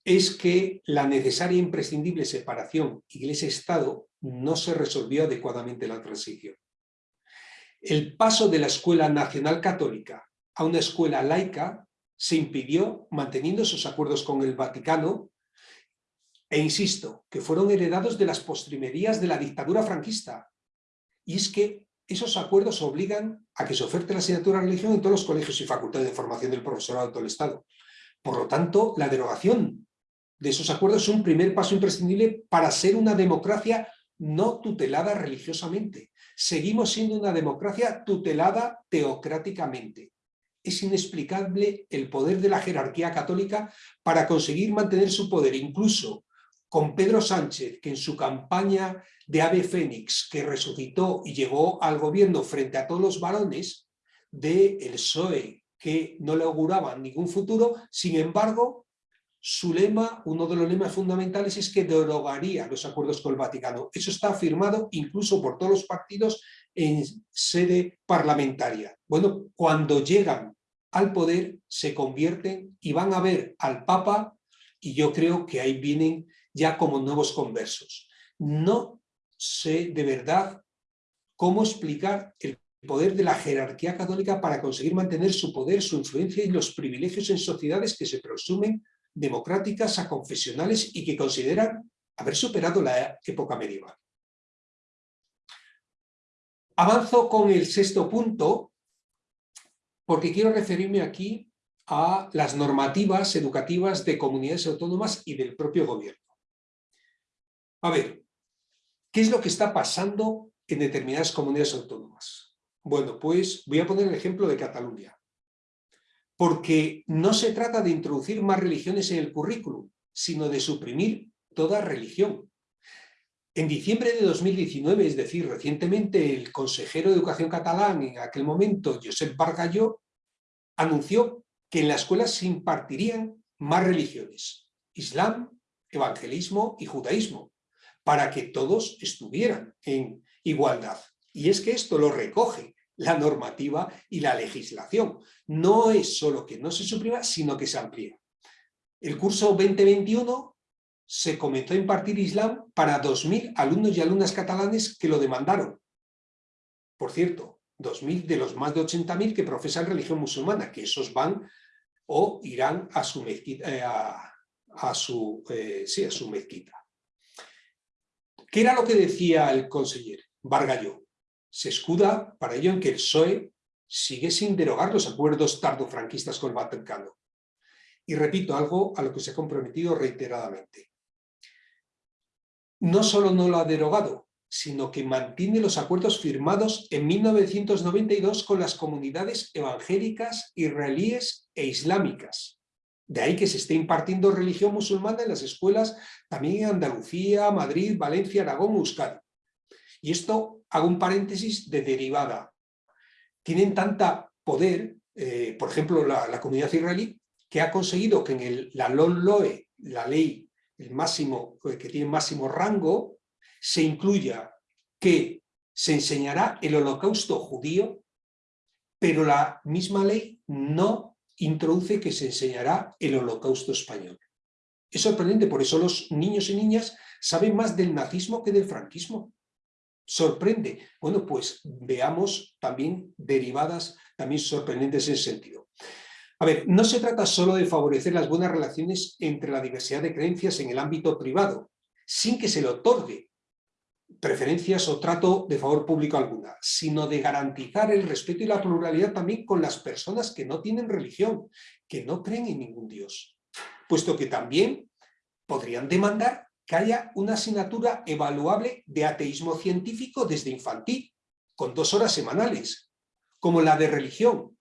Es que la necesaria e imprescindible separación Iglesia-Estado no se resolvió adecuadamente la transición. El paso de la Escuela Nacional Católica a una escuela laica se impidió manteniendo esos acuerdos con el Vaticano e insisto, que fueron heredados de las postrimerías de la dictadura franquista. Y es que esos acuerdos obligan a que se oferte la asignatura de religión en todos los colegios y facultades de formación del profesorado de todo el Estado. Por lo tanto, la derogación de esos acuerdos es un primer paso imprescindible para ser una democracia no tutelada religiosamente. Seguimos siendo una democracia tutelada teocráticamente. Es inexplicable el poder de la jerarquía católica para conseguir mantener su poder, incluso con Pedro Sánchez, que en su campaña de Ave Fénix, que resucitó y llegó al gobierno frente a todos los varones del el PSOE, que no le auguraban ningún futuro, sin embargo, su lema, uno de los lemas fundamentales es que derogaría los acuerdos con el Vaticano. Eso está afirmado incluso por todos los partidos en sede parlamentaria. Bueno, cuando llegan al poder se convierten y van a ver al Papa y yo creo que ahí vienen ya como nuevos conversos. No sé de verdad cómo explicar el poder de la jerarquía católica para conseguir mantener su poder, su influencia y los privilegios en sociedades que se presumen democráticas, a confesionales y que consideran haber superado la época medieval. Avanzo con el sexto punto porque quiero referirme aquí a las normativas educativas de comunidades autónomas y del propio gobierno. A ver, ¿qué es lo que está pasando en determinadas comunidades autónomas? Bueno, pues voy a poner el ejemplo de Cataluña porque no se trata de introducir más religiones en el currículum, sino de suprimir toda religión. En diciembre de 2019, es decir, recientemente, el consejero de Educación catalán, en aquel momento, Josep Bargalló, anunció que en la escuela se impartirían más religiones, Islam, evangelismo y judaísmo, para que todos estuvieran en igualdad. Y es que esto lo recoge la normativa y la legislación. No es solo que no se suprima, sino que se amplía. El curso 2021 se comenzó a impartir Islam para 2.000 alumnos y alumnas catalanes que lo demandaron. Por cierto, 2.000 de los más de 80.000 que profesan religión musulmana, que esos van o irán a su mezquita, eh, eh, sí, a su mezquita. ¿Qué era lo que decía el consejero Vargalló? se escuda para ello en que el PSOE sigue sin derogar los acuerdos tardofranquistas con el Vaticano. Y repito algo a lo que se ha comprometido reiteradamente. No solo no lo ha derogado, sino que mantiene los acuerdos firmados en 1992 con las comunidades evangélicas, israelíes e islámicas. De ahí que se esté impartiendo religión musulmana en las escuelas también en Andalucía, Madrid, Valencia, Aragón, Euskadi. Y esto, hago un paréntesis, de derivada. Tienen tanta poder, eh, por ejemplo, la, comunidad israelí, que ha conseguido que en el, la LOE, la ley el máximo, eh, que tiene máximo rango, se incluya que se enseñará el holocausto judío, pero la misma ley no introduce que se enseñará el holocausto español. Es sorprendente, por eso los niños y niñas saben más del nazismo que del franquismo sorprende. Bueno, pues veamos también derivadas también sorprendentes en ese sentido. A ver, no se trata solo de favorecer las buenas relaciones entre la diversidad de creencias en el ámbito privado, sin que se le otorgue preferencias o trato de favor público alguna, sino de garantizar el respeto y la pluralidad también con las personas que no tienen religión, que no creen en ningún Dios, puesto que también podrían demandar que haya una asignatura evaluable de ateísmo científico desde infantil, con dos horas semanales, como la de religión,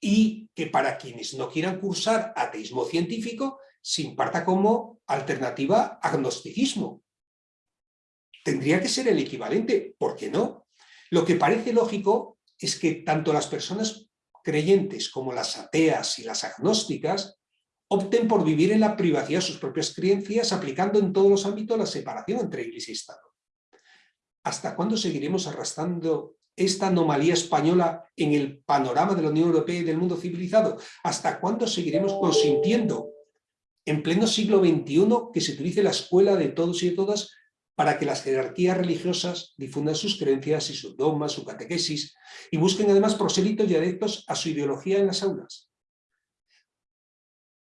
y que para quienes no quieran cursar ateísmo científico se imparta como alternativa agnosticismo. Tendría que ser el equivalente, ¿por qué no? Lo que parece lógico es que tanto las personas creyentes como las ateas y las agnósticas opten por vivir en la privacidad sus propias creencias aplicando en todos los ámbitos la separación entre Iglesia y Estado. ¿Hasta cuándo seguiremos arrastrando esta anomalía española en el panorama de la Unión Europea y del mundo civilizado? ¿Hasta cuándo seguiremos consintiendo en pleno siglo XXI que se utilice la escuela de todos y de todas para que las jerarquías religiosas difundan sus creencias y sus dogmas, su catequesis, y busquen además prosélitos y adeptos a su ideología en las aulas.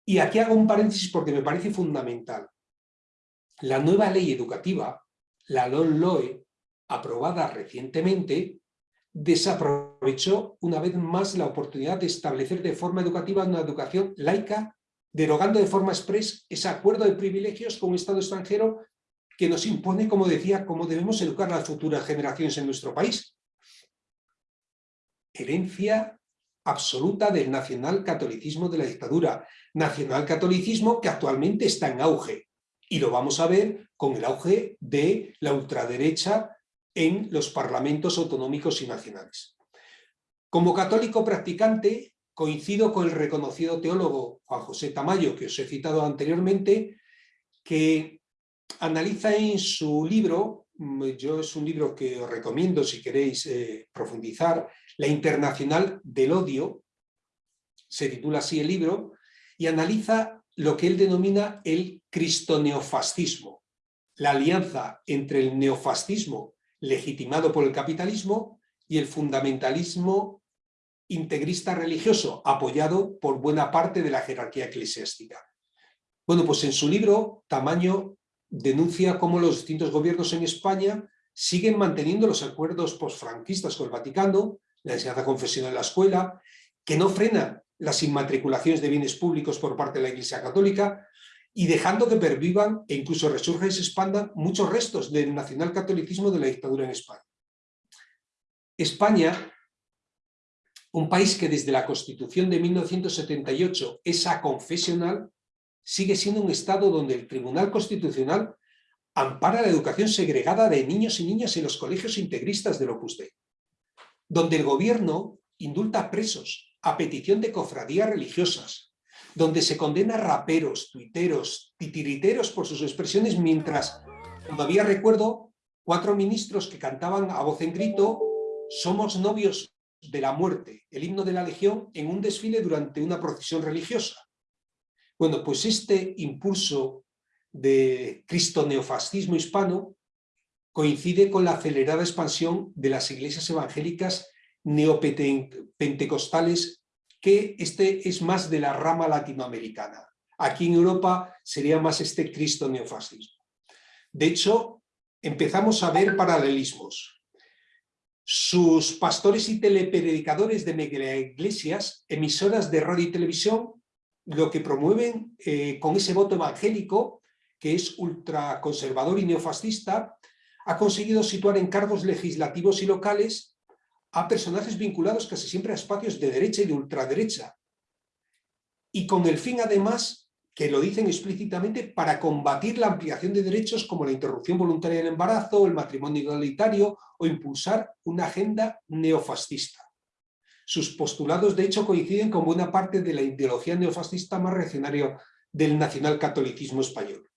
Y aquí hago un paréntesis porque me parece fundamental. La nueva ley educativa, la LOE, aprobada recientemente, desaprovechó una vez más la oportunidad de establecer de forma educativa una educación laica, derogando de forma express ese acuerdo de privilegios con un Estado extranjero que nos impone, como decía, cómo debemos educar a las futuras generaciones en nuestro país. Herencia absoluta del nacional-catolicismo de la dictadura, nacional-catolicismo que actualmente está en auge, y lo vamos a ver con el auge de la ultraderecha en los parlamentos autonómicos y nacionales. Como católico practicante, coincido con el reconocido teólogo Juan José Tamayo, que os he citado anteriormente, que analiza en su libro, mm, yo es un libro que os recomiendo si queréis eh, profundizar, La Internacional del Odio, se titula así el libro, y analiza lo que él denomina el cristoneofascismo, la alianza entre el neofascismo legitimado por el capitalismo y el fundamentalismo integrista religioso, apoyado por buena parte de la jerarquía eclesiástica. Bueno, pues en su libro, Tamaño denuncia cómo los distintos gobiernos en España siguen manteniendo los acuerdos posfranquistas con el Vaticano, la enseñanza confesional en la escuela, que no frenan las inmatriculaciones de bienes públicos por parte de la Iglesia Católica y dejando que pervivan e incluso resurjan y se expandan muchos restos del nacionalcatolicismo de la dictadura en España. España, un país que desde la Constitución de 1978 es aconfesional, sigue siendo un Estado donde el Tribunal Constitucional ampara la educación segregada de niños y niñas en los colegios integristas del Opus Dei, donde el gobierno indulta presos a petición de cofradías religiosas, donde se condena raperos, tuiteros, titiriteros por sus expresiones, mientras todavía recuerdo cuatro ministros que cantaban a voz en grito «Somos novios de la muerte», el himno de la Legión, en un desfile durante una procesión religiosa. Bueno, pues este impulso de cristo-neofascismo hispano coincide con la acelerada expansión de las iglesias evangélicas neopentecostales, que este es más de la rama latinoamericana. Aquí en Europa sería más este cristo-neofascismo. De hecho, empezamos a ver paralelismos. Sus pastores y telepredicadores de iglesias, emisoras de radio y televisión, lo que promueven eh, con ese voto evangélico, que es ultraconservador y neofascista, ha conseguido situar en cargos legislativos y locales a personajes vinculados casi siempre a espacios de derecha y de ultraderecha. Y con el fin, además, que lo dicen explícitamente, para combatir la ampliación de derechos como la interrupción voluntaria del embarazo, el matrimonio igualitario o impulsar una agenda neofascista. Sus postulados, de hecho, coinciden con buena parte de la ideología neofascista más reaccionaria del nacionalcatolicismo español.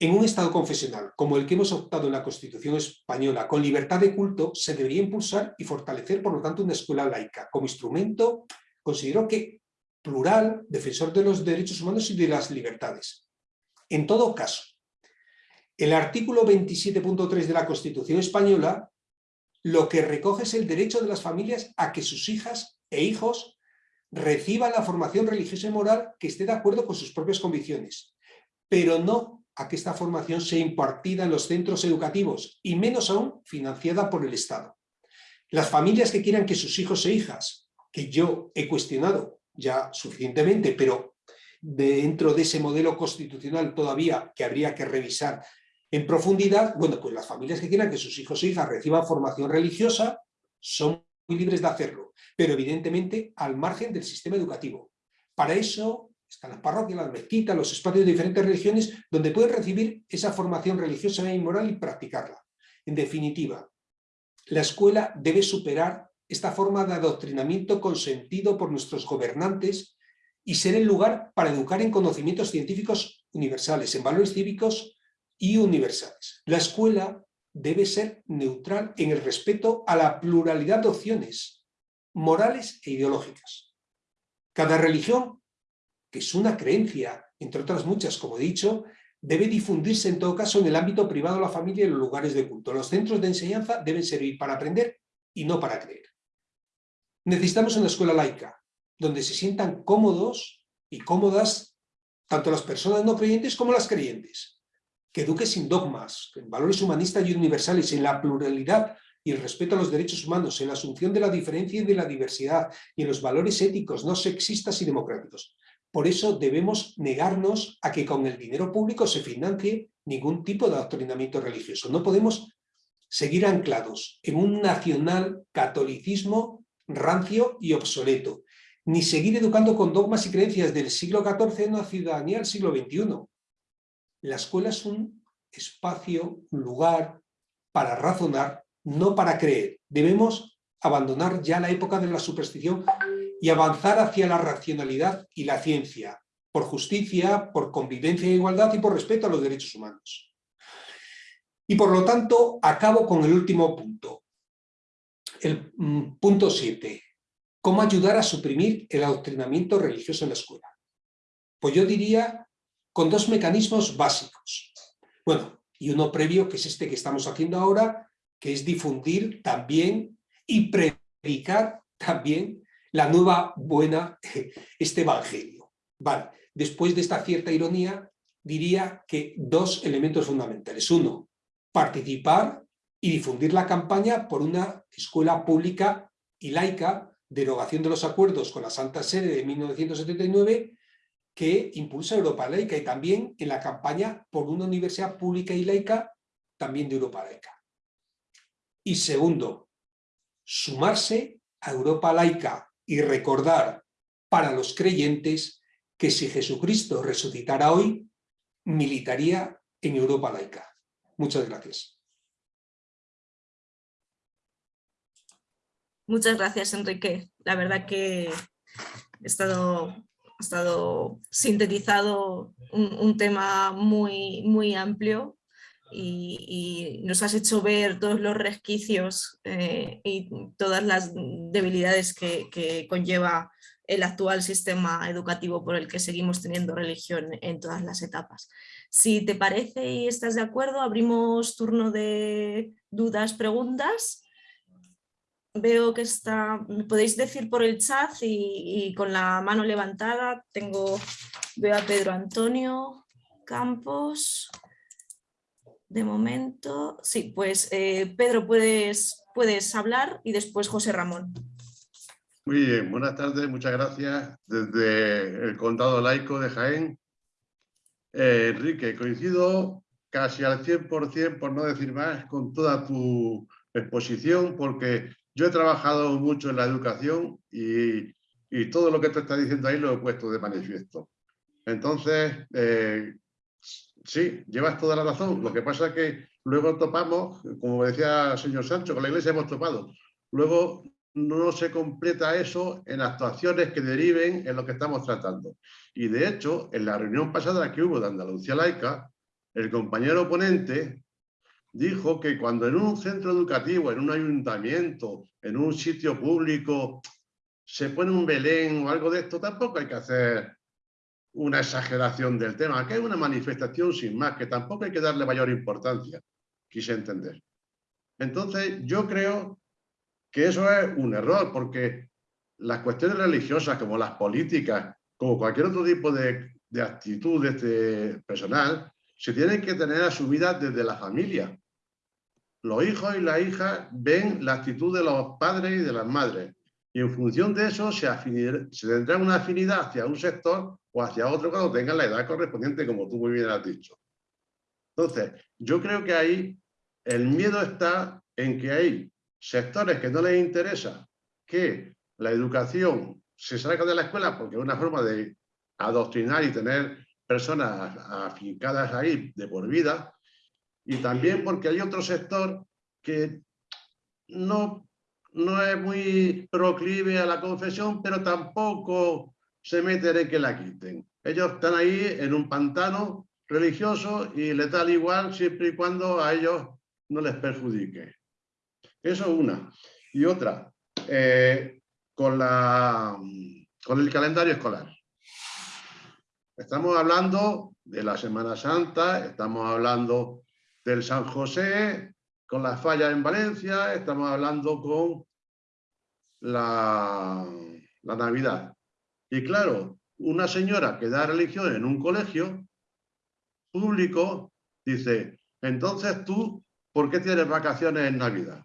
En un Estado confesional, como el que hemos optado en la Constitución española, con libertad de culto, se debería impulsar y fortalecer, por lo tanto, una escuela laica, como instrumento, considero que plural, defensor de los derechos humanos y de las libertades. En todo caso, el artículo 27.3 de la Constitución española lo que recoge es el derecho de las familias a que sus hijas e hijos reciban la formación religiosa y moral que esté de acuerdo con sus propias convicciones, pero no a que esta formación sea impartida en los centros educativos y menos aún financiada por el Estado. Las familias que quieran que sus hijos e hijas, que yo he cuestionado ya suficientemente, pero dentro de ese modelo constitucional todavía que habría que revisar en profundidad, bueno, pues las familias que quieran que sus hijos e hijas reciban formación religiosa son libres de hacerlo, pero evidentemente al margen del sistema educativo. Para eso están las parroquias, las mezquitas, los espacios de diferentes religiones donde pueden recibir esa formación religiosa y moral y practicarla. En definitiva, la escuela debe superar esta forma de adoctrinamiento consentido por nuestros gobernantes y ser el lugar para educar en conocimientos científicos universales, en valores cívicos y universales. La escuela debe ser neutral en el respeto a la pluralidad de opciones morales e ideológicas. Cada religión, que es una creencia, entre otras muchas, como he dicho, debe difundirse en todo caso en el ámbito privado la familia y los lugares de culto. Los centros de enseñanza deben servir para aprender y no para creer. Necesitamos una escuela laica, donde se sientan cómodos y cómodas tanto las personas no creyentes como las creyentes, que eduque sin dogmas, en valores humanistas y universales, en la pluralidad y el respeto a los derechos humanos, en la asunción de la diferencia y de la diversidad, y en los valores éticos no sexistas y democráticos. Por eso debemos negarnos a que con el dinero público se financie ningún tipo de adoctrinamiento religioso. No podemos seguir anclados en un nacional catolicismo rancio y obsoleto, ni seguir educando con dogmas y creencias del siglo XIV en una ciudadanía del siglo XXI. La escuela es un espacio, un lugar para razonar, no para creer. Debemos abandonar ya la época de la superstición y avanzar hacia la racionalidad y la ciencia, por justicia, por convivencia e igualdad y por respeto a los derechos humanos. Y por lo tanto, acabo con el último punto. El mm, punto 7. ¿Cómo ayudar a suprimir el adoctrinamiento religioso en la escuela? Pues yo diría con dos mecanismos básicos. Bueno, y uno previo, que es este que estamos haciendo ahora, que es difundir también y predicar también la nueva buena, este evangelio. Vale, después de esta cierta ironía, diría que dos elementos fundamentales. Uno, participar y difundir la campaña por una escuela pública y laica, derogación de los acuerdos con la Santa Sede de 1979, que impulsa Europa Laica y también en la campaña por una universidad pública y laica, también de Europa Laica. Y segundo, sumarse a Europa Laica y recordar para los creyentes que si Jesucristo resucitara hoy, militaría en Europa laica. Muchas gracias. Muchas gracias, Enrique. La verdad que he estado, ha estado sintetizado un, tema muy, muy amplio y, nos has hecho ver todos los resquicios eh, y todas las debilidades que, conlleva el actual sistema educativo por el que seguimos teniendo religión en todas las etapas. Si te parece y estás de acuerdo, abrimos turno de dudas, preguntas. Veo que está, me podéis decir por el chat y, con la mano levantada tengo, veo a Pedro Antonio Campos, de momento, sí, pues eh, Pedro, puedes, puedes hablar y después José Ramón. Muy bien, buenas tardes, muchas gracias. Desde el Condado Laico de Jaén. Eh, Enrique, coincido casi al 100%, por no decir más, con toda tu exposición, porque yo he trabajado mucho en la educación y, todo lo que te estás diciendo ahí lo he puesto de manifiesto. Entonces, eh, Sí, llevas toda la razón. Lo que pasa es que luego topamos, como decía el señor Sancho, con la iglesia hemos topado. Luego no se completa eso en actuaciones que deriven en lo que estamos tratando. Y de hecho, en la reunión pasada que hubo de Andalucía Laica, el compañero oponente dijo que cuando en un centro educativo, en un ayuntamiento, en un sitio público, se pone un Belén o algo de esto, tampoco hay que hacer una exageración del tema, que es una manifestación sin más, que tampoco hay que darle mayor importancia, quise entender. Entonces, yo creo que eso es un error, porque las cuestiones religiosas, como las políticas, como cualquier otro tipo de, de actitud este personal, se tienen que tener asumidas desde la familia. Los hijos y las hijas ven la actitud de los padres y de las madres. Y en función de eso se, se tendrá una afinidad hacia un sector o hacia otro cuando tengan la edad correspondiente, como tú muy bien has dicho. Entonces, yo creo que ahí el miedo está en que hay sectores que no les interesa que la educación se salga de la escuela porque es una forma de adoctrinar y tener personas afincadas ahí de por vida, y también porque hay otro sector que no, no es muy proclive a la confesión, pero tampoco se mete en que la quiten. Ellos están ahí en un pantano religioso y les da igual siempre y cuando a ellos no les perjudique. Eso es una. Y otra, eh, con, la, con el calendario escolar. Estamos hablando de la Semana Santa, estamos hablando del San José, con las fallas en Valencia, estamos hablando con la, Navidad. Y claro, una señora que da religión en un colegio público dice, entonces tú, ¿por qué tienes vacaciones en Navidad?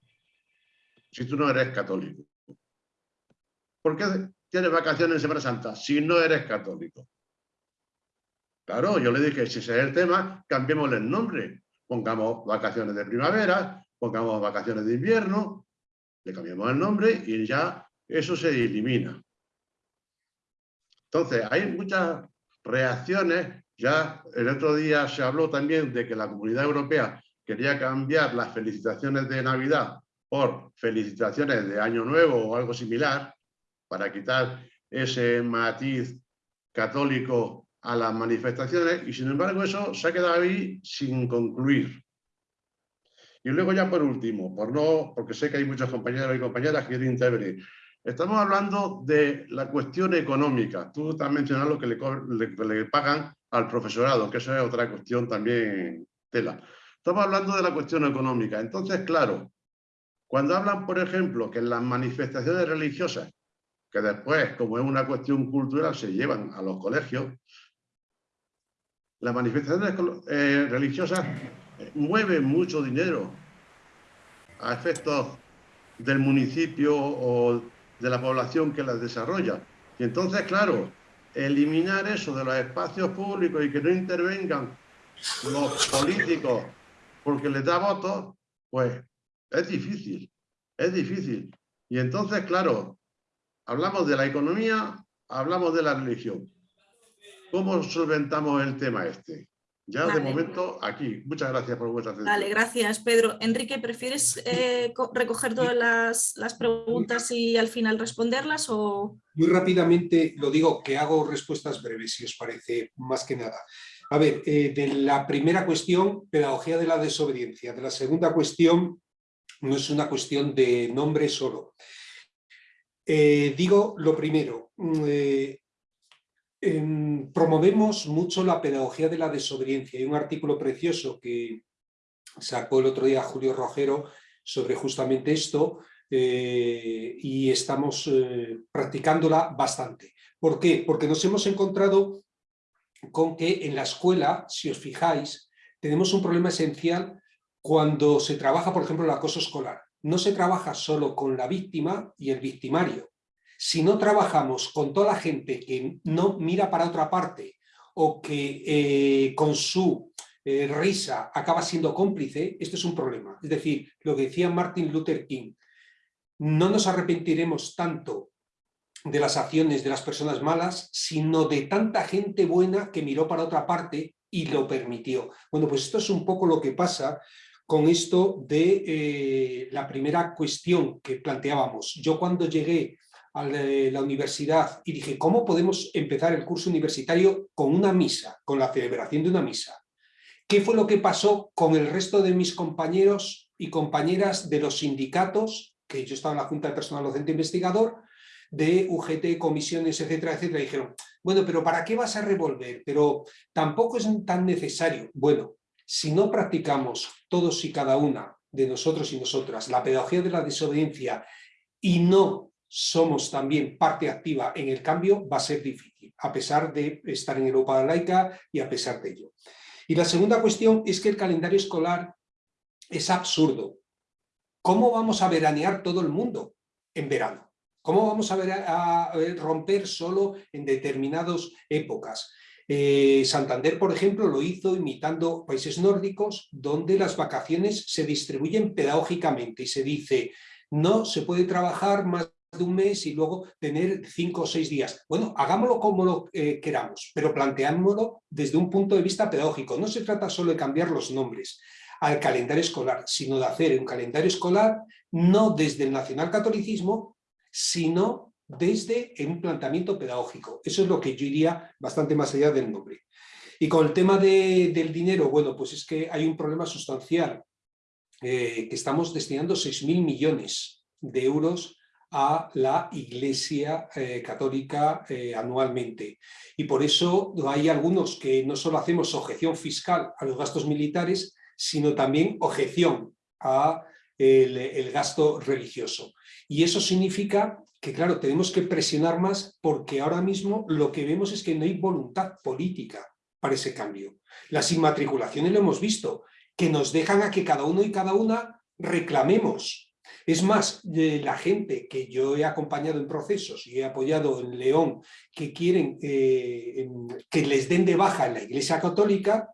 Si tú no eres católico. ¿Por qué tienes vacaciones en Semana Santa si no eres católico? Claro, yo le dije, si ese es el tema, cambiémosle el nombre. Pongamos vacaciones de primavera, pongamos vacaciones de invierno, le cambiamos el nombre y ya eso se elimina. Entonces, hay muchas reacciones. Ya el otro día se habló también de que la Comunidad Europea quería cambiar las felicitaciones de Navidad por felicitaciones de Año Nuevo o algo similar, para quitar ese matiz católico a las manifestaciones, y sin embargo eso se ha quedado ahí sin concluir. Y luego ya por último, por no, porque sé que hay muchos compañeros y compañeras que quieren intervenir, Estamos hablando de la cuestión económica. Tú has mencionado lo que le, pagan al profesorado, que eso es otra cuestión también tela. Estamos hablando de la cuestión económica. Entonces, claro, cuando hablan, por ejemplo, que las manifestaciones religiosas, que después, como es una cuestión cultural, se llevan a los colegios, las manifestaciones eh, religiosas mueven mucho dinero a efectos del municipio o de la población que las desarrolla. Y entonces, claro, eliminar eso de los espacios públicos y que no intervengan los políticos porque les da votos, pues es difícil, es difícil. Y entonces, claro, hablamos de la economía, hablamos de la religión. ¿Cómo solventamos el tema este? Ya de momento aquí. Muchas gracias por vuestra atención. Vale, gracias Pedro. Enrique, ¿prefieres eh, recoger todas las, preguntas y al final responderlas? O... Muy rápidamente lo digo, que hago respuestas breves, si os parece, más que nada. A ver, eh, de la primera cuestión, pedagogía de la desobediencia. De la segunda cuestión, no es una cuestión de nombre solo. Eh, digo lo primero, mm, Em, promovemos mucho la pedagogía de la desobediencia. Hay un artículo precioso que sacó el otro día Julio Rojero sobre justamente esto eh, y estamos eh, practicándola bastante. ¿Por qué? Porque nos hemos encontrado con que en la escuela, si os fijáis, tenemos un problema esencial cuando se trabaja, por ejemplo, el acoso escolar. No se trabaja solo con la víctima y el victimario, si no trabajamos con toda la gente que no mira para otra parte o que eh, con su eh, risa acaba siendo cómplice, esto es un problema. Es decir, lo que decía Martin Luther King, no nos arrepentiremos tanto de las acciones de las personas malas, sino de tanta gente buena que miró para otra parte y lo permitió. Bueno, pues esto es un poco lo que pasa con esto de eh, la primera cuestión que planteábamos. Yo cuando llegué la universidad y dije, ¿cómo podemos empezar el curso universitario con una misa, con la celebración de una misa? ¿Qué fue lo que pasó con el resto de mis compañeros y compañeras de los sindicatos, que yo estaba en la Junta de Personal Docente Investigador, de UGT, comisiones, etcétera, etcétera, dijeron, bueno, pero ¿para qué vas a revolver? Pero tampoco es tan necesario. Bueno, si no practicamos todos y cada una de nosotros y nosotras la pedagogía de la desobediencia y no somos también parte activa en el cambio, va a ser difícil, a pesar de estar en Europa laica y a pesar de ello. Y la segunda cuestión es que el calendario escolar es absurdo. ¿Cómo vamos a veranear todo el mundo en verano? ¿Cómo vamos a, romper solo en determinadas épocas? Eh, Santander, por ejemplo, lo hizo imitando países nórdicos, donde las vacaciones se distribuyen pedagógicamente y se dice no se puede trabajar más de un mes y luego tener cinco o seis días. Bueno, hagámoslo como lo eh, queramos, pero planteámoslo desde un punto de vista pedagógico. No se trata solo de cambiar los nombres al calendario escolar, sino de hacer un calendario escolar no desde el nacionalcatolicismo, sino desde un planteamiento pedagógico. Eso es lo que yo iría bastante más allá del nombre. Y con el tema del dinero, bueno, pues es que hay un problema sustancial, eh, que estamos destinando 6.000 millones de euros a la Iglesia eh, Católica eh, anualmente. Y por eso hay algunos que no solo hacemos objeción fiscal a los gastos militares, sino también objeción a el, gasto religioso. Y eso significa que, claro, tenemos que presionar más porque ahora mismo lo que vemos es que no hay voluntad política para ese cambio. Las inmatriculaciones lo hemos visto, que nos dejan a que cada uno y cada una reclamemos es más, la gente que yo he acompañado en procesos y he apoyado en León que quieren eh, que les den de baja en la Iglesia Católica,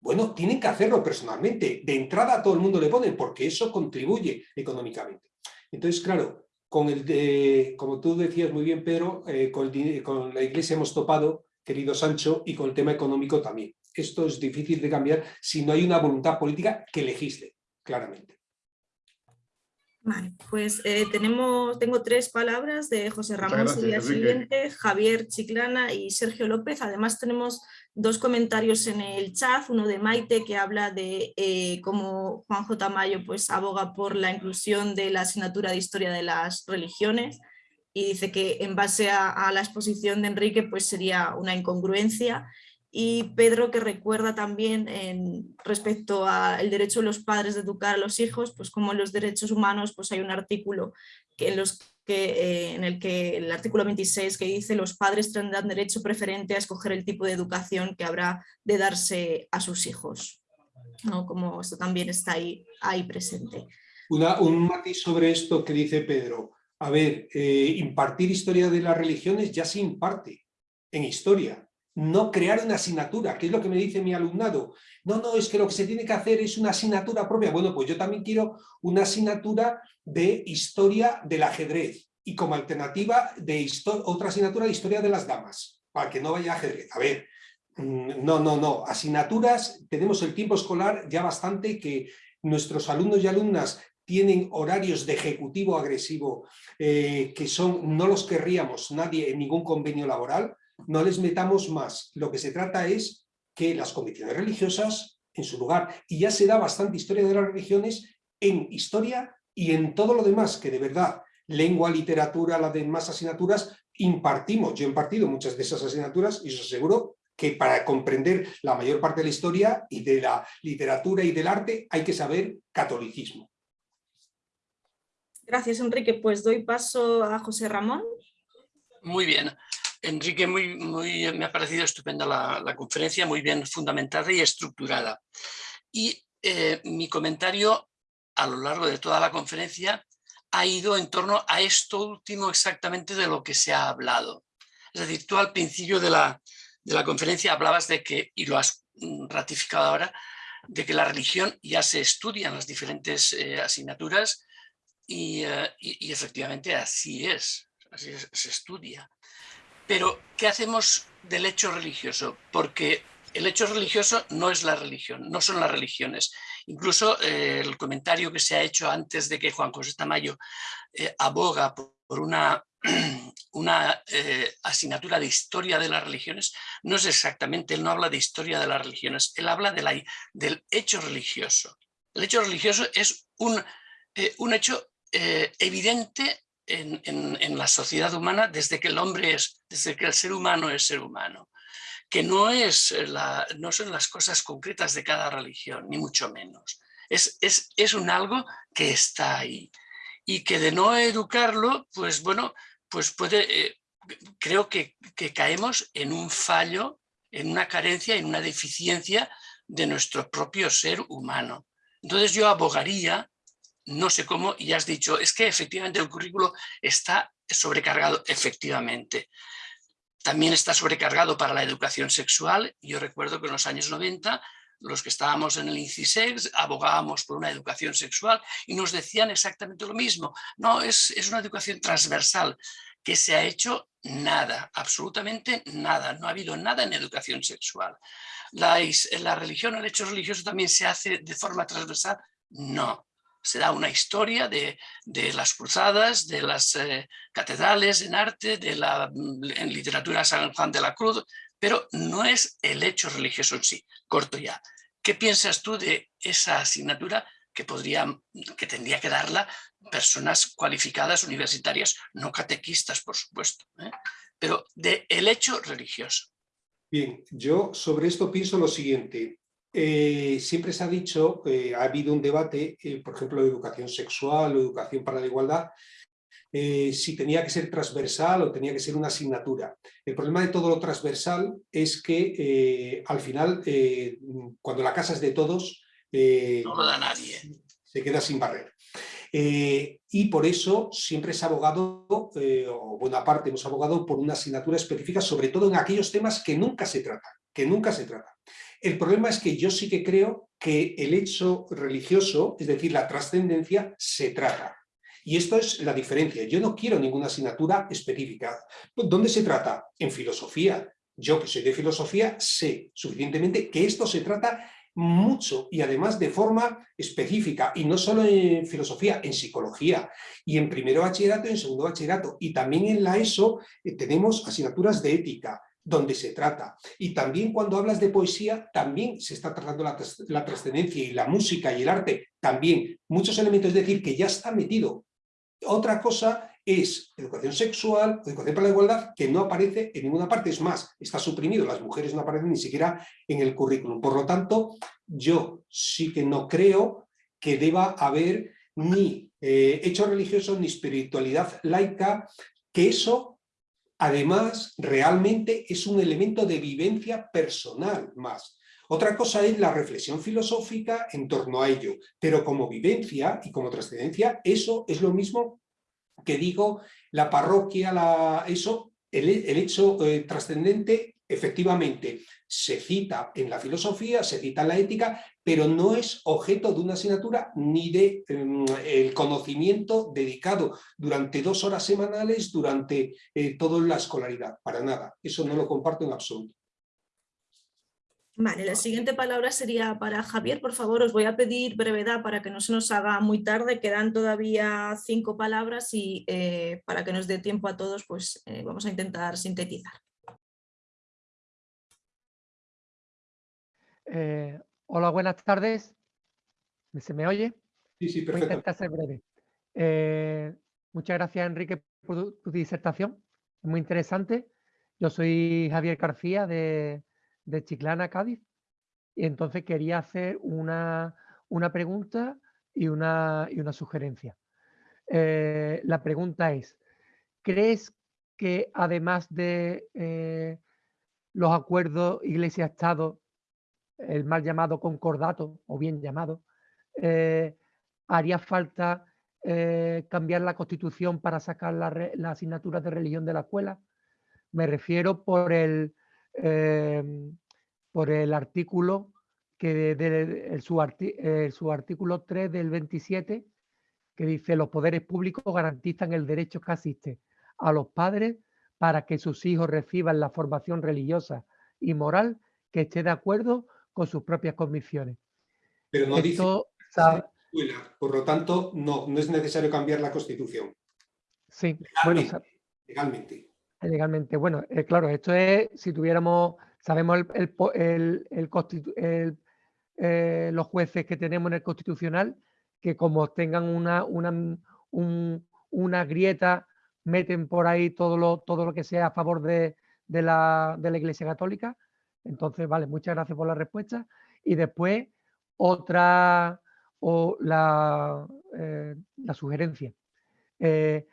bueno, tienen que hacerlo personalmente. De entrada a todo el mundo le ponen porque eso contribuye económicamente. Entonces, claro, con el como tú decías muy bien, Pedro, eh, con, con la Iglesia hemos topado, querido Sancho, y con el tema económico también. Esto es difícil de cambiar si no hay una voluntad política que legisle, claramente. Vale, pues eh, tenemos, tengo tres palabras de José Ramón Siguiente, Javier Chiclana y Sergio López. Además tenemos dos comentarios en el chat, uno de Maite que habla de eh, cómo Juan J. Mayo pues, aboga por la inclusión de la asignatura de Historia de las Religiones y dice que en base a, a la exposición de Enrique pues sería una incongruencia y Pedro que recuerda también en, respecto al derecho de los padres de educar a los hijos, pues como en los derechos humanos pues hay un artículo eh, en el que el artículo 26 que dice los padres tendrán derecho preferente a escoger el tipo de educación que habrá de darse a sus hijos. ¿no? Como esto también está ahí, ahí presente. un matiz sobre esto que dice Pedro. A ver, eh, impartir historia de las religiones ya se imparte en historia no crear una asignatura, que es lo que me dice mi alumnado. No, no, es que lo que se tiene que hacer es una asignatura propia. Bueno, pues yo también quiero una asignatura de historia del ajedrez y como alternativa de otra asignatura de historia de las damas, para que no vaya ajedrez. A ver, mm, no, no, no. Asignaturas, tenemos el tiempo escolar ya bastante que nuestros alumnos y alumnas tienen horarios de ejecutivo agresivo eh, que son, no los querríamos nadie en ningún convenio laboral, no les metamos más. Lo que se trata es que las convicciones religiosas en su lugar, y ya se da bastante historia de las religiones en historia y en todo lo demás, que de verdad, lengua, literatura, las demás asignaturas, impartimos. Yo he impartido muchas de esas asignaturas y os aseguro que para comprender la mayor parte de la historia y de la literatura y del arte hay que saber catolicismo. Gracias, Enrique. Pues doy paso a José Ramón. Muy bien. Enrique, muy, muy, me ha parecido estupenda la, conferencia, muy bien fundamentada y estructurada. Y eh, mi comentario a lo largo de toda la conferencia ha ido en torno a esto último exactamente de lo que se ha hablado. Es decir, tú al principio de la, de la conferencia hablabas de que, y lo has ratificado ahora, de que la religión ya se estudia en las diferentes eh, asignaturas eh, y, y, efectivamente así es, así se estudia. Pero, ¿qué hacemos del hecho religioso? Porque el hecho religioso no es la religión, no son las religiones. Incluso eh, el comentario que se ha hecho antes de que Juan José Tamayo eh, aboga por, una, una eh, asignatura de historia de las religiones, no es exactamente, él no habla de historia de las religiones, él habla de la, del hecho religioso. El hecho religioso es un, un hecho evidente en, la sociedad humana desde que el hombre es, desde que el ser humano es ser humano, que no, es la, no son las cosas concretas de cada religión, ni mucho menos. Es, es, es un algo que está ahí y que de no educarlo, pues bueno, pues puede, eh, creo que, que caemos en un fallo, en una carencia, en una deficiencia de nuestro propio ser humano. Entonces yo abogaría no sé cómo, y has dicho, es que efectivamente el currículo está sobrecargado, efectivamente. También está sobrecargado para la educación sexual. Yo recuerdo que en los años 90 los que estábamos en el INCISEX abogábamos por una educación sexual y nos decían exactamente lo mismo. No, es, es una educación transversal que se ha hecho nada, absolutamente nada. No ha habido nada en educación sexual. La, la religión, el hecho religioso también se hace de forma transversal. No, se da una historia de, las cruzadas, de las eh, catedrales en arte, de la, en literatura San Juan de la Cruz, pero no es el hecho religioso en sí. Corto ya. ¿Qué piensas tú de esa asignatura que, podría, que tendría que darla personas cualificadas universitarias, no catequistas, por supuesto, ¿eh? pero de el hecho religioso? Bien, yo sobre esto pienso lo siguiente. Eh, siempre se ha dicho, eh, ha habido un debate, eh, por ejemplo, de educación sexual o educación para la igualdad, si tenía que ser transversal o tenía que ser una asignatura. El problema de todo lo transversal es que al final, cuando la casa es de todos, no lo da nadie. Se queda sin barrer. y por eso siempre se ha abogado, o buena parte hemos abogado por una asignatura específica, sobre todo en aquellos temas que nunca se tratan, que nunca se tratan. El problema es que yo sí que creo que el hecho religioso, es decir, la trascendencia, se trata. Y esto es la diferencia. Yo no quiero ninguna asignatura específica. ¿Dónde se trata? En filosofía. Yo que soy de filosofía sé suficientemente que esto se trata mucho y además de forma específica y no solo en filosofía, en psicología y en primero bachillerato y en segundo bachillerato y también en la ESO eh, tenemos asignaturas de ética, donde se trata. Y también cuando hablas de poesía, también se está tratando la, trascendencia y la música y el arte, también muchos elementos, es decir, que ya está metido. Otra cosa es educación sexual, educación para la igualdad, que no aparece en ninguna parte, es más, está suprimido, las mujeres no aparecen ni siquiera en el currículum. Por lo tanto, yo sí que no creo que deba haber ni eh, hecho religioso ni espiritualidad laica, que eso Además, realmente es un elemento de vivencia personal más. Otra cosa es la reflexión filosófica en torno a ello, pero como vivencia y como trascendencia, eso es lo mismo que digo, la parroquia, la, eso, el, hecho eh, trascendente efectivamente se cita en la filosofía, se cita en la ética, pero no es objeto de una asignatura ni de em, el conocimiento dedicado durante dos horas semanales durante eh, toda la escolaridad, para nada. Eso no lo comparto en absoluto. Vale, la siguiente palabra sería para Javier, por favor, os voy a pedir brevedad para que no se nos haga muy tarde, quedan todavía cinco palabras y eh, para que nos dé tiempo a todos, pues eh, vamos a intentar sintetizar. Eh, hola, buenas tardes. ¿Se me oye? Sí, sí, perfecto. Voy a intentar ser breve. Eh, muchas gracias, Enrique, por tu, disertación. Es muy interesante. Yo soy Javier García de, Chiclana, Cádiz. Y entonces quería hacer una, pregunta y una, y una sugerencia. Eh, la pregunta es, ¿crees que además de los acuerdos Iglesia-Estado el mal llamado concordato, o bien llamado, eh, haría falta eh, cambiar la constitución para sacar las la asignaturas de religión de la escuela. Me refiero por el, em, por el artículo que el, su, artículo 3 del 27 que dice los poderes públicos garantizan el derecho que asiste a los padres para que sus hijos reciban la formación religiosa y moral que esté de acuerdo con sus propias convicciones. Pero no dice por lo tanto, no, no es necesario cambiar la Constitución. Sí, legalmente. Bueno, legalmente. legalmente. Bueno, eh, claro, esto es si tuviéramos, sabemos el, el, eh, los jueces que tenemos en el Constitucional, que como tengan una, una, una grieta, meten por ahí todo lo, todo lo que sea a favor de, de, la, de la Iglesia Católica, entonces, vale, muchas gracias por la respuesta. Y después, otra, o la, eh, la sugerencia. Eh,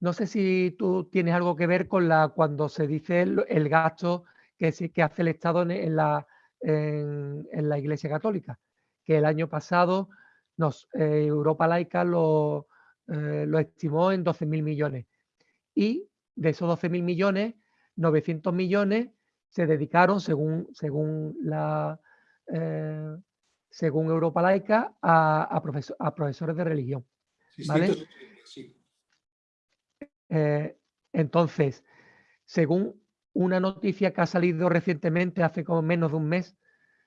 no sé si tú tienes algo que ver con la cuando se dice el, gasto que, que hace el Estado en, la, en, la Iglesia Católica, que el año pasado nos, eh, Europa Laica lo, lo estimó en 12.000 millones. Y de esos 12.000 millones, 900 millones se dedicaron, según, según la, eh, según Europa Laica, a, a, profesores de religión. Eh, entonces, según una noticia que ha salido recientemente, hace como menos de un mes,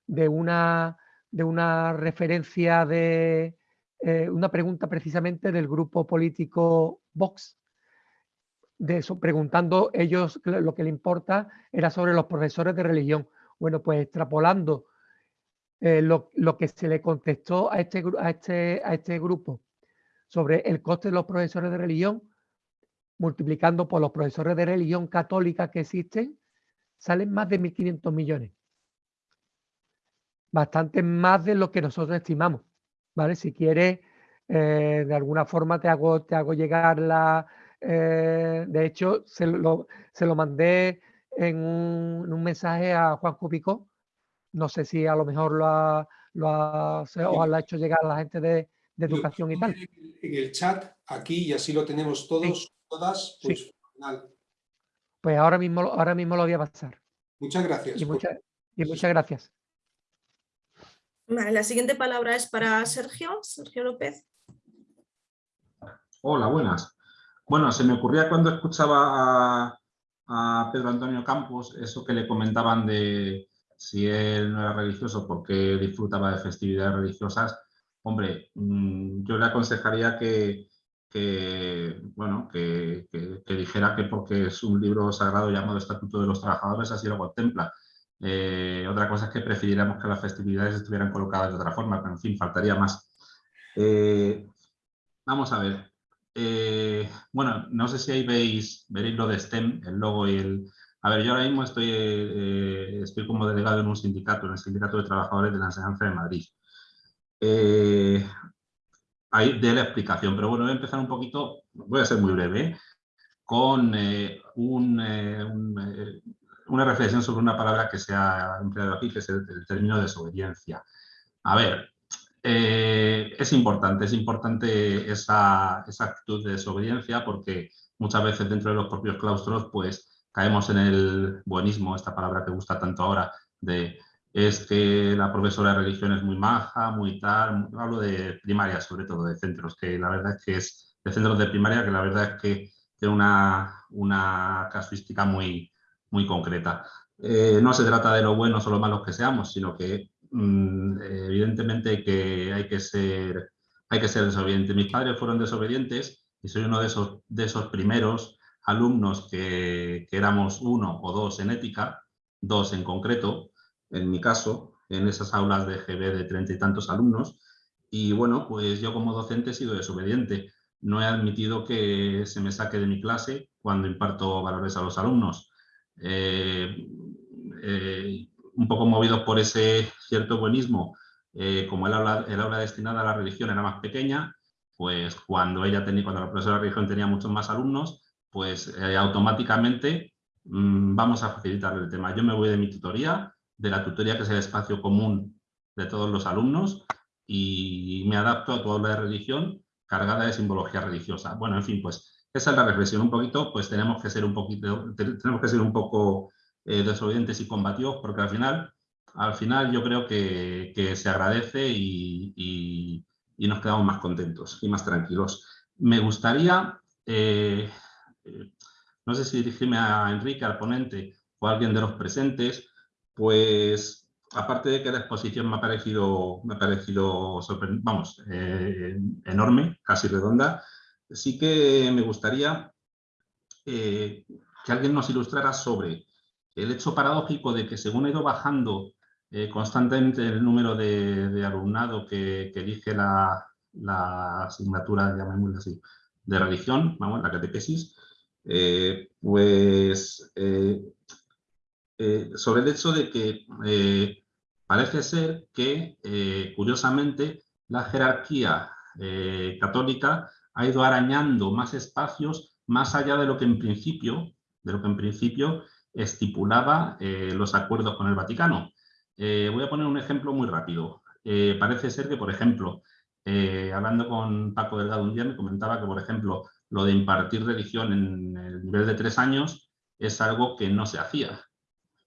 de una, de una referencia de eh, una pregunta precisamente del grupo político Vox, de eso, preguntando ellos lo que le importa era sobre los profesores de religión. Bueno, pues extrapolando eh, lo, que se le contestó a este, a, este, a este grupo sobre el coste de los profesores de religión, multiplicando por los profesores de religión católica que existen, salen más de 1.500 millones. Bastante más de lo que nosotros estimamos. ¿vale? Si quieres, eh, de alguna forma te hago, te hago llegar la... Eh, de hecho, se lo, se lo mandé en un, mensaje a Juan Cupicó. No sé si a lo mejor lo ha, lo ha, o lo ha hecho llegar a la gente de, educación y tal. En el chat, aquí, y así lo tenemos todos, todas, pues Pues ahora mismo, ahora mismo lo voy a pasar. Muchas gracias. Y, y muchas gracias la siguiente palabra es para Sergio, Sergio López. Hola, buenas. Bueno, se me ocurría cuando escuchaba a, Pedro Antonio Campos eso que le comentaban de si él no era religioso porque disfrutaba de festividades religiosas. Hombre, mm, yo le aconsejaría que, bueno, que, dijera que porque es un libro sagrado llamado Estatuto de los Trabajadores así lo contempla eh, otra cosa es que prefiriéramos que las festividades estuvieran colocadas de otra forma, pero en fin, faltaría más. Eh, vamos a ver. Eh, bueno, no sé si ahí veis, veréis lo de STEM, el logo y el... A ver, yo ahora mismo estoy, estoy como delegado en un sindicato, en el Sindicato de Trabajadores de la Enseñanza de Madrid. ahí de la explicación, pero bueno, voy a empezar un poquito, voy a ser muy breve, con un una reflexión sobre una palabra que se ha empleado aquí, que es el, término desobediencia. A ver, eh, es importante, es importante esa, actitud de desobediencia porque muchas veces dentro de los propios claustros pues caemos en el buenismo, esta palabra que gusta tanto ahora, de es que la profesora de religión es muy maja, muy tal, hablo de primaria sobre todo, de centros, que la verdad es que es de centros de primaria que la verdad es que tiene una, una casuística muy, muy concreta. Eh, no se trata de lo buenos o lo malos que seamos, sino que evidentemente que hay que ser hay que ser desobediente. Mis padres fueron desobedientes y soy uno de esos, de esos primeros alumnos que, que, éramos uno o dos en ética, dos en concreto, en mi caso, en esas aulas de GB de treinta y tantos alumnos. Y bueno, pues yo como docente he sido desobediente. No he admitido que se me saque de mi clase cuando imparto valores a los alumnos. Eh, eh, un poco movidos por ese cierto buenismo, eh, como el aula, destinada a la religión era más pequeña, pues cuando ella tenía, cuando la profesora de religión tenía muchos más alumnos, pues automáticamente mm, vamos a facilitar el tema. Yo me voy de mi tutoría, de la tutoría que es el espacio común de todos los alumnos y me adapto a toda aula de religión cargada de simbología religiosa. Bueno, en fin, pues esa es la reflexión. Un poquito, pues tenemos que ser un poquito, tenemos que ser un poco eh, y combativos, porque al final, al final yo creo que, se agradece y, nos quedamos más contentos y más tranquilos. Me gustaría, eh, eh, no sé si dirigirme a Enrique, al ponente, o a alguien de los presentes, pues aparte de que la exposición me ha parecido, me ha parecido vamos, enorme, casi redonda, sí que me gustaría eh, que alguien nos ilustrara sobre el hecho paradójico de que según ha ido bajando eh, constantemente el número de, alumnado que, elige la, asignatura, llamémosla así, de religión, la catequesis, eh, pues sobre el hecho de que parece ser que, curiosamente, la jerarquía católica ha ido arañando más espacios más allá de lo que en principio, de lo que en principio estipulaba eh, los acuerdos con el Vaticano. Eh, voy a poner un ejemplo muy rápido. Eh, parece ser que, por ejemplo, hablando con Paco Delgado un día, me comentaba que, por ejemplo, lo de impartir religión en el nivel de tres años es algo que no se hacía.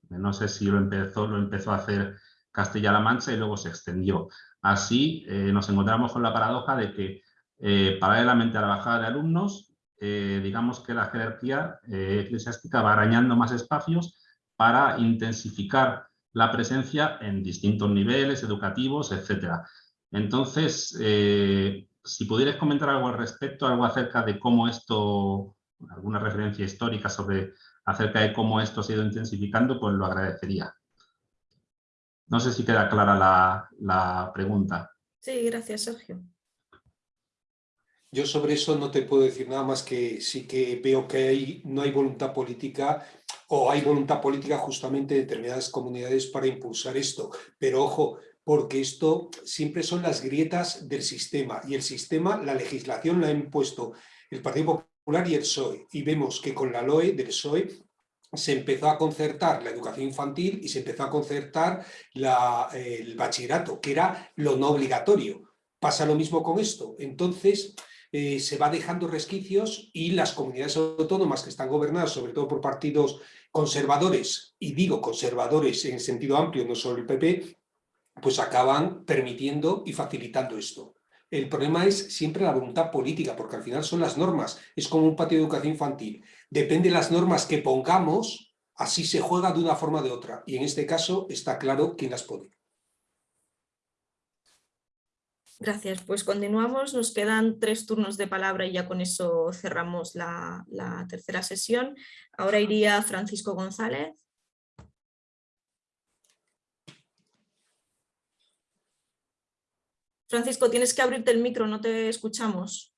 No sé si lo empezó, lo empezó a hacer Castilla-La Mancha y luego se extendió. Así nos encontramos con la paradoja de que paralelamente a la bajada de alumnos, digamos que la jerarquía eclesiástica va arañando más espacios para intensificar la presencia en distintos niveles educativos, etcétera. Entonces, eh, si pudieras comentar algo al respecto, algo acerca de cómo esto, alguna referencia histórica sobre acerca de cómo esto se ha ido intensificando, pues lo agradecería. No sé si queda clara la, la pregunta. Sí, gracias, Sergio. Yo sobre eso no te puedo decir nada más que sí que veo que hay, no hay voluntad política o hay voluntad política justamente de determinadas comunidades para impulsar esto. Pero ojo, porque esto siempre son las grietas del sistema y el sistema, la legislación la ha impuesto el Partido Popular y el PSOE y vemos que con la LOE del PSOE se empezó a concertar la educación infantil y se empezó a concertar el bachillerato, que era lo no obligatorio. Pasa lo mismo con esto. Entonces, eh, se va dejando resquicios y las comunidades autónomas que están gobernadas, sobre todo por partidos conservadores, y digo conservadores en sentido amplio, no solo el PP, pues acaban permitiendo y facilitando esto. El problema es siempre la voluntad política, porque al final son las normas, es como un patio de educación infantil. Depende de las normas que pongamos, así se juega de una forma o de otra. Y en este caso está claro quién las pone. Gracias, pues continuamos, nos quedan tres turnos de palabra y ya con eso cerramos la, tercera sesión. Ahora iría Francisco González. Francisco, tienes que abrirte el micro, no te escuchamos.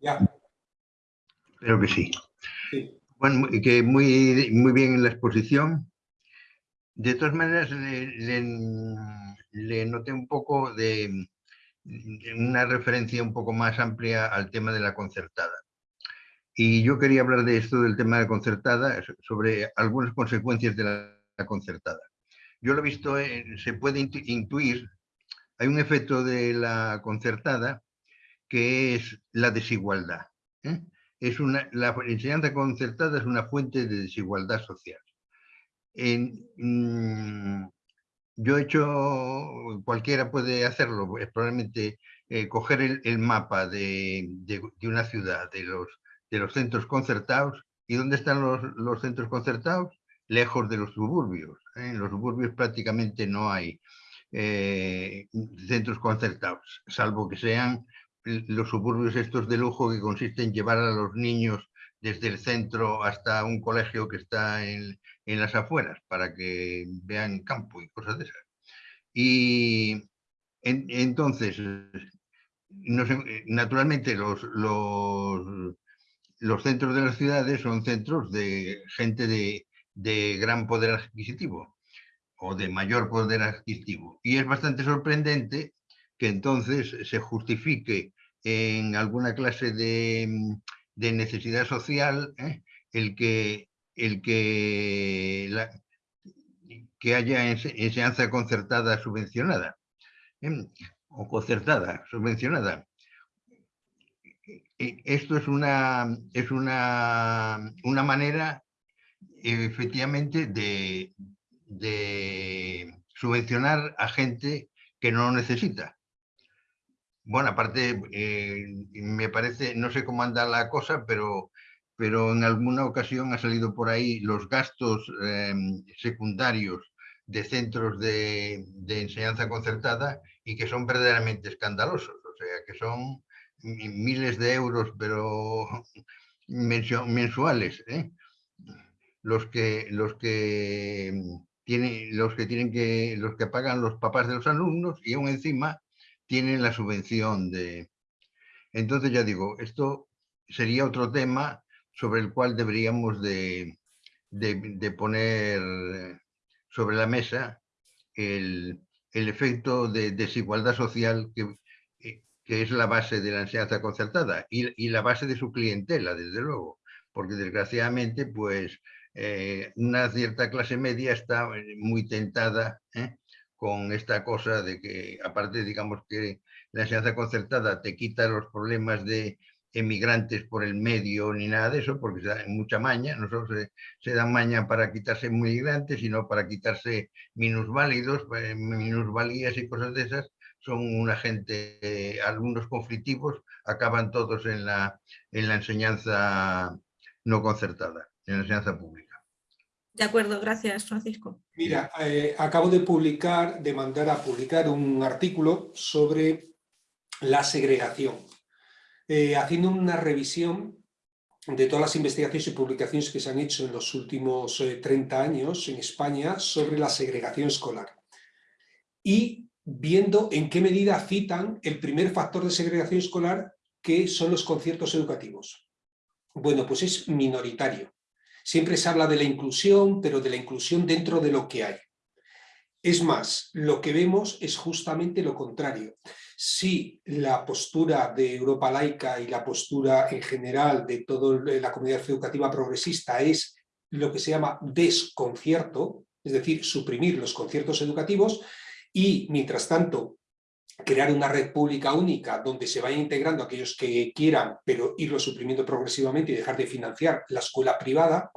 Ya. Creo que sí. Bueno, que muy, muy bien en la exposición. De todas maneras, le, noté un poco de una referencia un poco más amplia al tema de la concertada. Y yo quería hablar de esto, del tema de la concertada, sobre algunas consecuencias de la, concertada. Yo lo he visto, eh, se puede intuir, hay un efecto de la concertada que es la desigualdad. ¿eh? Es una, la enseñanza concertada es una fuente de desigualdad social. Mm, yo he hecho, cualquiera puede hacerlo, pues, probablemente eh, coger el, mapa de, una ciudad, de los, de los centros concertados. ¿Y dónde están los, centros concertados? Lejos de los suburbios. ¿eh? En los suburbios prácticamente no hay eh, centros concertados, salvo que sean los suburbios estos de lujo que consisten en llevar a los niños desde el centro hasta un colegio que está en, las afueras para que vean campo y cosas de esas. Y entonces, naturalmente los, los, los, centros de las ciudades son centros de gente de, de gran poder adquisitivo o de mayor poder adquisitivo. Y es bastante sorprendente que entonces se justifique en alguna clase de, de necesidad social, ¿eh? el que, el que, que haya enseñanza concertada subvencionada, ¿eh? o concertada subvencionada. Esto es una, es una, una manera efectivamente de, de subvencionar a gente que no lo necesita. Bueno, aparte, eh, me parece, no sé cómo anda la cosa, pero, pero en alguna ocasión ha salido por ahí los gastos em, secundarios de centros de, enseñanza concertada y que son verdaderamente escandalosos, o sea, que son miles de euros, pero mensuales, ¿eh? los que los que tienen los que tienen que los que pagan los papás de los alumnos y aún encima tienen la subvención de... Entonces ya digo, esto sería otro tema sobre el cual deberíamos de, poner sobre la mesa el, efecto de desigualdad social que, que, es la base de la enseñanza concertada y, la base de su clientela, desde luego, porque desgraciadamente pues eh, una cierta clase media está muy tentada ¿eh? con esta cosa de que, aparte, digamos que la enseñanza concertada te quita los problemas de emigrantes por el medio ni nada de eso, porque se da mucha maña, no solo se, se dan maña para quitarse migrantes, sino para quitarse minusválidos, eh, minusvalías y cosas de esas, son una gente, eh, algunos conflictivos, acaban todos en la, en la enseñanza no concertada, en la enseñanza pública. De acuerdo, gracias Francisco. Mira, eh, acabo de publicar, de mandar a publicar un artículo sobre la segregación, eh, haciendo una revisión de todas las investigaciones y publicaciones que se han hecho en los últimos 30 años en España sobre la segregación escolar. Y viendo en qué medida citan el primer factor de segregación escolar que son los conciertos educativos. Bueno, pues es minoritario. Siempre se habla de la inclusión, pero de la inclusión dentro de lo que hay. Es más, lo que vemos es justamente lo contrario. Si la postura de Europa laica y la postura en general de toda la comunidad educativa progresista es lo que se llama desconcierto, es decir, suprimir los conciertos educativos, y mientras tanto crear una red pública única donde se vayan integrando aquellos que quieran, pero irlo suprimiendo progresivamente y dejar de financiar la escuela privada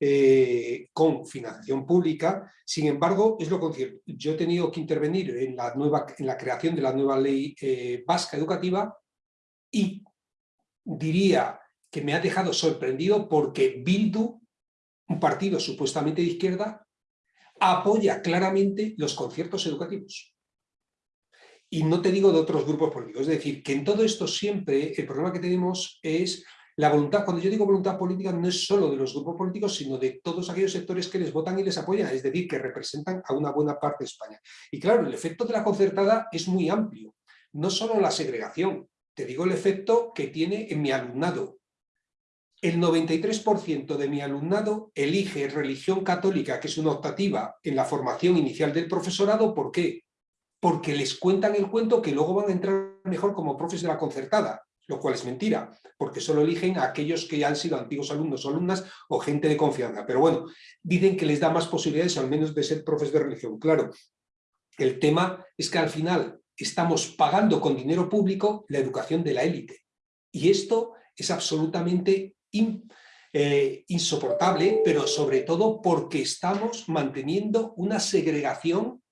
eh, con financiación pública. Sin embargo, es lo concierto. Yo he tenido que intervenir en la, nueva, en la creación de la nueva ley eh, vasca educativa y diría que me ha dejado sorprendido porque Bildu, un partido supuestamente de izquierda, apoya claramente los conciertos educativos. Y no te digo de otros grupos políticos, es decir, que en todo esto siempre el problema que tenemos es la voluntad, cuando yo digo voluntad política no es solo de los grupos políticos, sino de todos aquellos sectores que les votan y les apoyan, es decir, que representan a una buena parte de España. Y claro, el efecto de la concertada es muy amplio, no solo la segregación, te digo el efecto que tiene en mi alumnado, el 93% de mi alumnado elige religión católica, que es una optativa en la formación inicial del profesorado. ¿Por qué? Porque les cuentan el cuento que luego van a entrar mejor como profes de la concertada, lo cual es mentira, porque solo eligen a aquellos que ya han sido antiguos alumnos o alumnas o gente de confianza. Pero bueno, dicen que les da más posibilidades al menos de ser profes de religión. Claro, el tema es que al final estamos pagando con dinero público la educación de la élite. Y esto es absolutamente eh, insoportable, pero sobre todo porque estamos manteniendo una segregación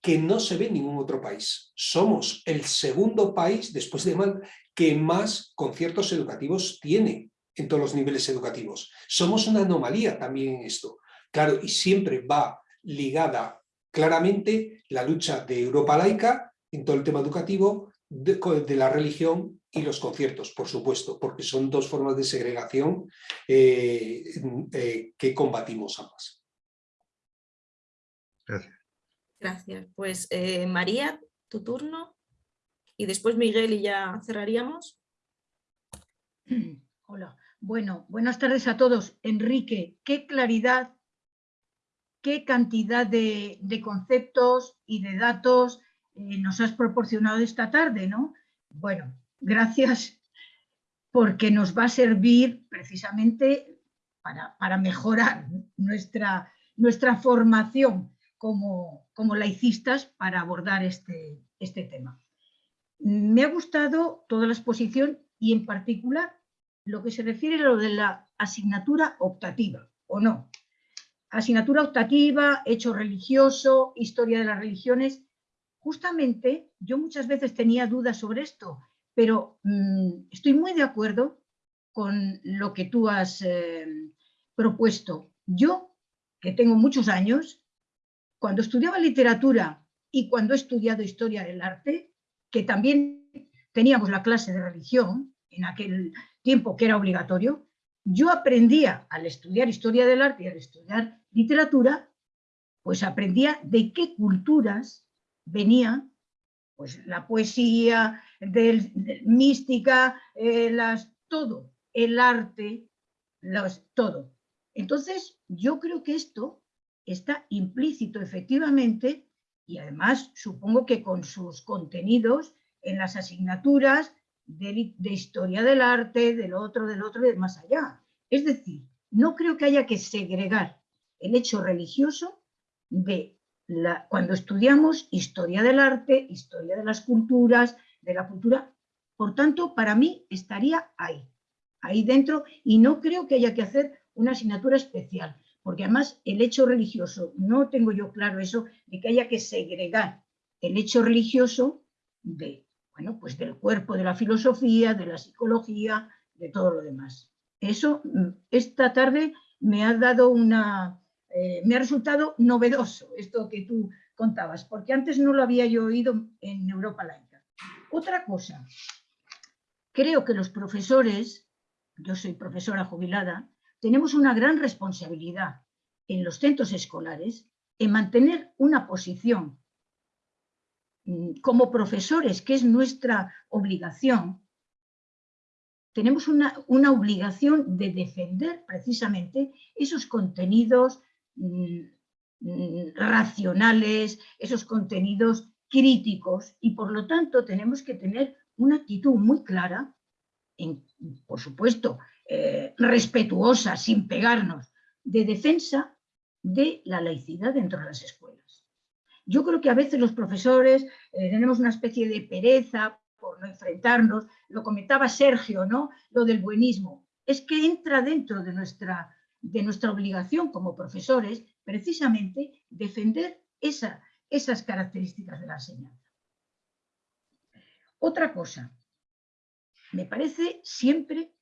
que no se ve en ningún otro país. Somos el segundo país, después de Mal, que más conciertos educativos tiene en todos los niveles educativos. Somos una anomalía también en esto. Claro, y siempre va ligada claramente la lucha de Europa laica en todo el tema educativo, de la religión y los conciertos, por supuesto, porque son dos formas de segregación eh, eh, que combatimos ambas. Gracias. Gracias. Pues eh, María, tu turno. Y después Miguel y ya cerraríamos. Hola. Bueno, buenas tardes a todos. Enrique, qué claridad, qué cantidad de, conceptos y de datos nos has proporcionado esta tarde, ¿no? Bueno, gracias porque nos va a servir precisamente para, mejorar nuestra, nuestra formación como, como, laicistas para abordar este, este tema. Me ha gustado toda la exposición y en particular lo que se refiere a lo de la asignatura optativa, ¿o no? Asignatura optativa, hecho religioso, historia de las religiones. Justamente yo muchas veces tenía dudas sobre esto pero mm, estoy muy de acuerdo con lo que tú has eh, propuesto. Yo, que tengo muchos años, cuando estudiaba literatura y cuando he estudiado historia del arte, que también teníamos la clase de religión en aquel tiempo que era obligatorio, yo aprendía al estudiar historia del arte y al estudiar literatura, pues aprendía de qué culturas venía pues la poesía, del, mística, eh, las, todo, el arte, todo. Entonces, yo creo que esto está implícito efectivamente y además supongo que con sus contenidos en las asignaturas de, de historia del arte, del otro, del otro y más allá. Es decir, no creo que haya que segregar el hecho religioso de cuando estudiamos historia del arte, historia de las culturas, de la cultura Por tanto, para mí estaría ahí, ahí dentro, y no creo que haya que hacer una asignatura especial, porque además el hecho religioso, no tengo yo claro eso, de que haya que segregar el hecho religioso de, bueno, pues del cuerpo de la filosofía, de la psicología, de todo lo demás. Eso mm, esta tarde me ha dado una, eh, me ha resultado novedoso esto que tú contabas, porque antes no lo había yo oído en Europa Laica. Otra cosa, creo que los profesores, yo soy profesora jubilada, tenemos una gran responsabilidad en los centros escolares en mantener una posición mm, como profesores, que es nuestra obligación, tenemos una, una obligación de defender precisamente esos contenidos mm, mm, racionales, esos contenidos críticos y por lo tanto tenemos que tener una actitud muy clara, en, por supuesto, eh, respetuosa, sin pegarnos, de defensa de la laicidad dentro de las escuelas. Yo creo que a veces los profesores eh, tenemos una especie de pereza por no enfrentarnos, lo comentaba Sergio, ¿no? Lo del buenismo. Es que entra dentro de nuestra, de nuestra obligación como profesores precisamente defender esa, esas características de la enseñanza. Otra cosa, me parece siempre,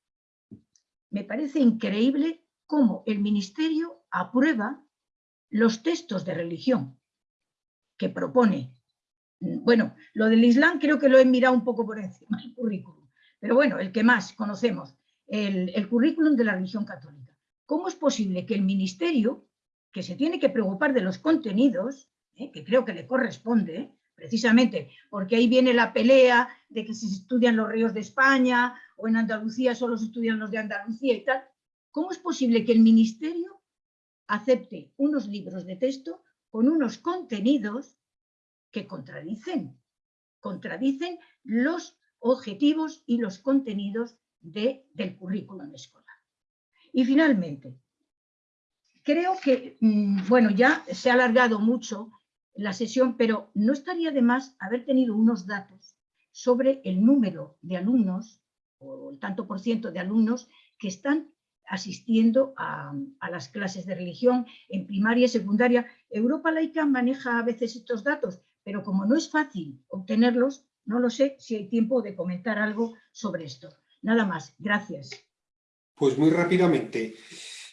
me parece increíble cómo el Ministerio aprueba los textos de religión que propone bueno, lo del Islam creo que lo he mirado un poco por encima, el currículum. Pero bueno, el que más conocemos, el, currículum de la religión católica. ¿Cómo es posible que el ministerio, que se tiene que preocupar de los contenidos, eh, que creo que le corresponde, precisamente porque ahí viene la pelea de que si se estudian los ríos de España o en Andalucía solo se estudian los de Andalucía y tal, ¿cómo es posible que el ministerio acepte unos libros de texto con unos contenidos que contradicen, contradicen los objetivos y los contenidos de, del currículum escolar. Y finalmente, creo que, mm, bueno, ya se ha alargado mucho la sesión, pero no estaría de más haber tenido unos datos sobre el número de alumnos, o el tanto por ciento de alumnos que están asistiendo a, las clases de religión en primaria y secundaria. Europa Laica maneja a veces estos datos, pero como no es fácil obtenerlos, no lo sé si hay tiempo de comentar algo sobre esto. Nada más, gracias. Pues muy rápidamente.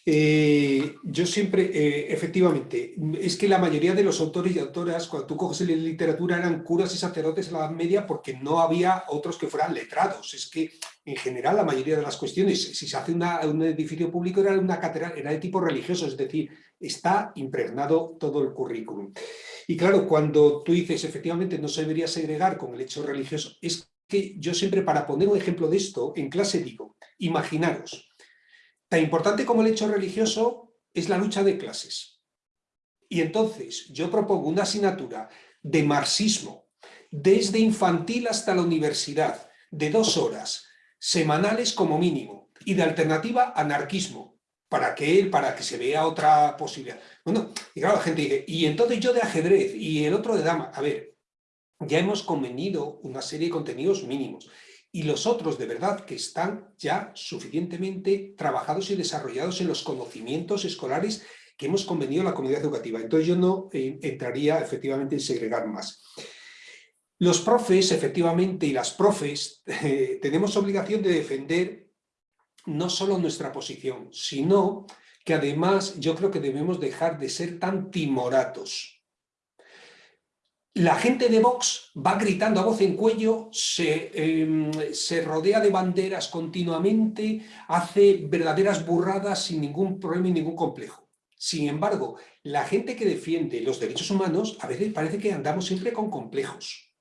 Eh, yo siempre, eh, efectivamente, es que la mayoría de los autores y autoras, cuando tú coges en literatura, eran curas y sacerdotes en la Edad Media porque no había otros que fueran letrados. Es que, en general, la mayoría de las cuestiones, si se hace un edificio público, era una catedral, era de tipo religioso, es decir, está impregnado todo el currículum. Y claro, cuando tú dices, efectivamente, no se debería segregar con el hecho religioso, es que yo siempre, para poner un ejemplo de esto, en clase digo, imaginaros, tan importante como el hecho religioso es la lucha de clases. Y entonces yo propongo una asignatura de marxismo, desde infantil hasta la universidad, de dos horas, semanales como mínimo, y de alternativa anarquismo, para que él, para que se vea otra posibilidad. Bueno, y claro, la gente dice, y entonces yo de ajedrez y el otro de dama. A ver, ya hemos convenido una serie de contenidos mínimos y los otros de verdad que están ya suficientemente trabajados y desarrollados en los conocimientos escolares que hemos convenido la comunidad educativa. Entonces yo no eh, entraría efectivamente en segregar más. Los profes, efectivamente, y las profes, tenemos obligación de defender no solo nuestra posición, sino que además yo creo que debemos dejar de ser tan timoratos. La gente de Vox va gritando a voz en cuello, se, em, se rodea de banderas continuamente, hace verdaderas burradas sin ningún problema y ningún complejo. Sin embargo, la gente que defiende los derechos humanos a veces parece que andamos siempre con complejos.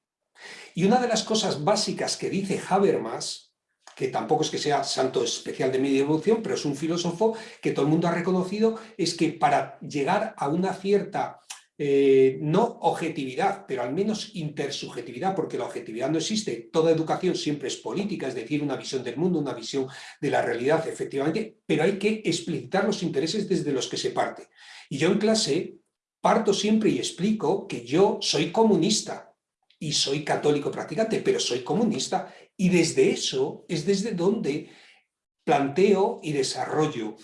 Y una de las cosas básicas que dice Habermas que tampoco es que sea santo especial de media evolución, pero es un filósofo que todo el mundo ha reconocido, es que para llegar a una cierta, eh, no objetividad, pero al menos intersubjetividad, porque la objetividad no existe, toda educación siempre es política, es decir, una visión del mundo, una visión de la realidad, efectivamente, pero hay que explicitar los intereses desde los que se parte. Y yo en clase parto siempre y explico que yo soy comunista, y soy católico practicante, pero soy comunista. Y desde eso es desde donde planteo y desarrollo.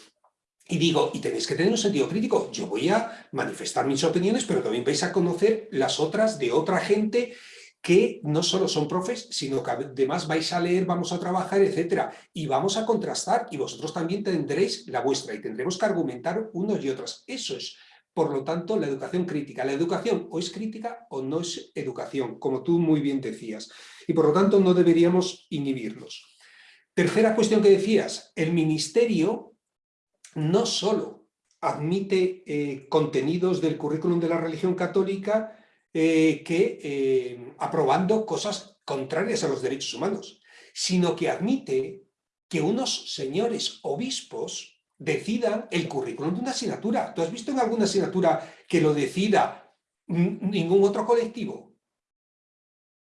Y digo, y tenéis que tener un sentido crítico. Yo voy a manifestar mis opiniones, pero también vais a conocer las otras de otra gente que no solo son profes, sino que además vais a leer, vamos a trabajar, etcétera, y vamos a contrastar, y vosotros también tendréis la vuestra, y tendremos que argumentar unos y otras. Eso es, por lo tanto, la educación crítica. La educación o es crítica o no es educación, como tú muy bien decías, y por lo tanto no deberíamos inhibirlos. Tercera cuestión que decías, el ministerio no solo admite eh, contenidos del currículum de la religión católica, eh, que eh, aprobando cosas contrarias a los derechos humanos, sino que admite que unos señores obispos decidan el currículum de una asignatura. ¿Tú has visto en alguna asignatura que lo decida ningún otro colectivo?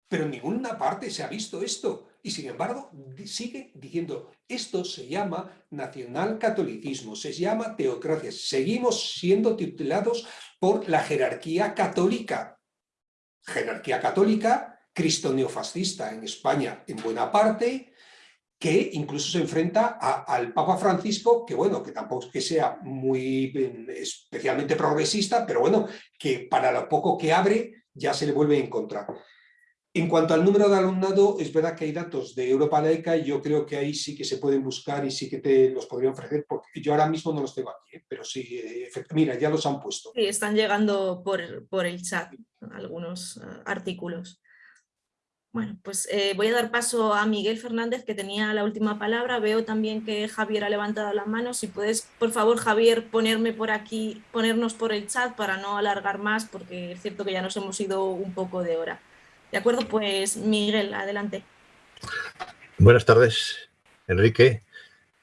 Pero en ninguna parte se ha visto esto. Y sin embargo, sigue diciendo, esto se llama nacionalcatolicismo, se llama teocracia. Seguimos siendo titulados por la jerarquía católica jerarquía católica, cristo neofascista en España en buena parte, que incluso se enfrenta al Papa Francisco, que bueno, que tampoco es que sea muy especialmente progresista, pero bueno, que para lo poco que abre ya se le vuelve a encontrar. En cuanto al número de alumnado, es verdad que hay datos de Europa Laica y yo creo que ahí sí que se pueden buscar y sí que te los podría ofrecer, porque yo ahora mismo no los tengo aquí, ¿eh? pero sí, eh, mira, ya los han puesto. Sí, están llegando por, por el chat algunos uh, artículos. Bueno, pues eh, voy a dar paso a Miguel Fernández, que tenía la última palabra. Veo también que Javier ha levantado la mano. Si puedes, por favor, Javier, ponerme por aquí, ponernos por el chat para no alargar más, porque es cierto que ya nos hemos ido un poco de hora. De acuerdo, pues Miguel, adelante. Buenas tardes, Enrique.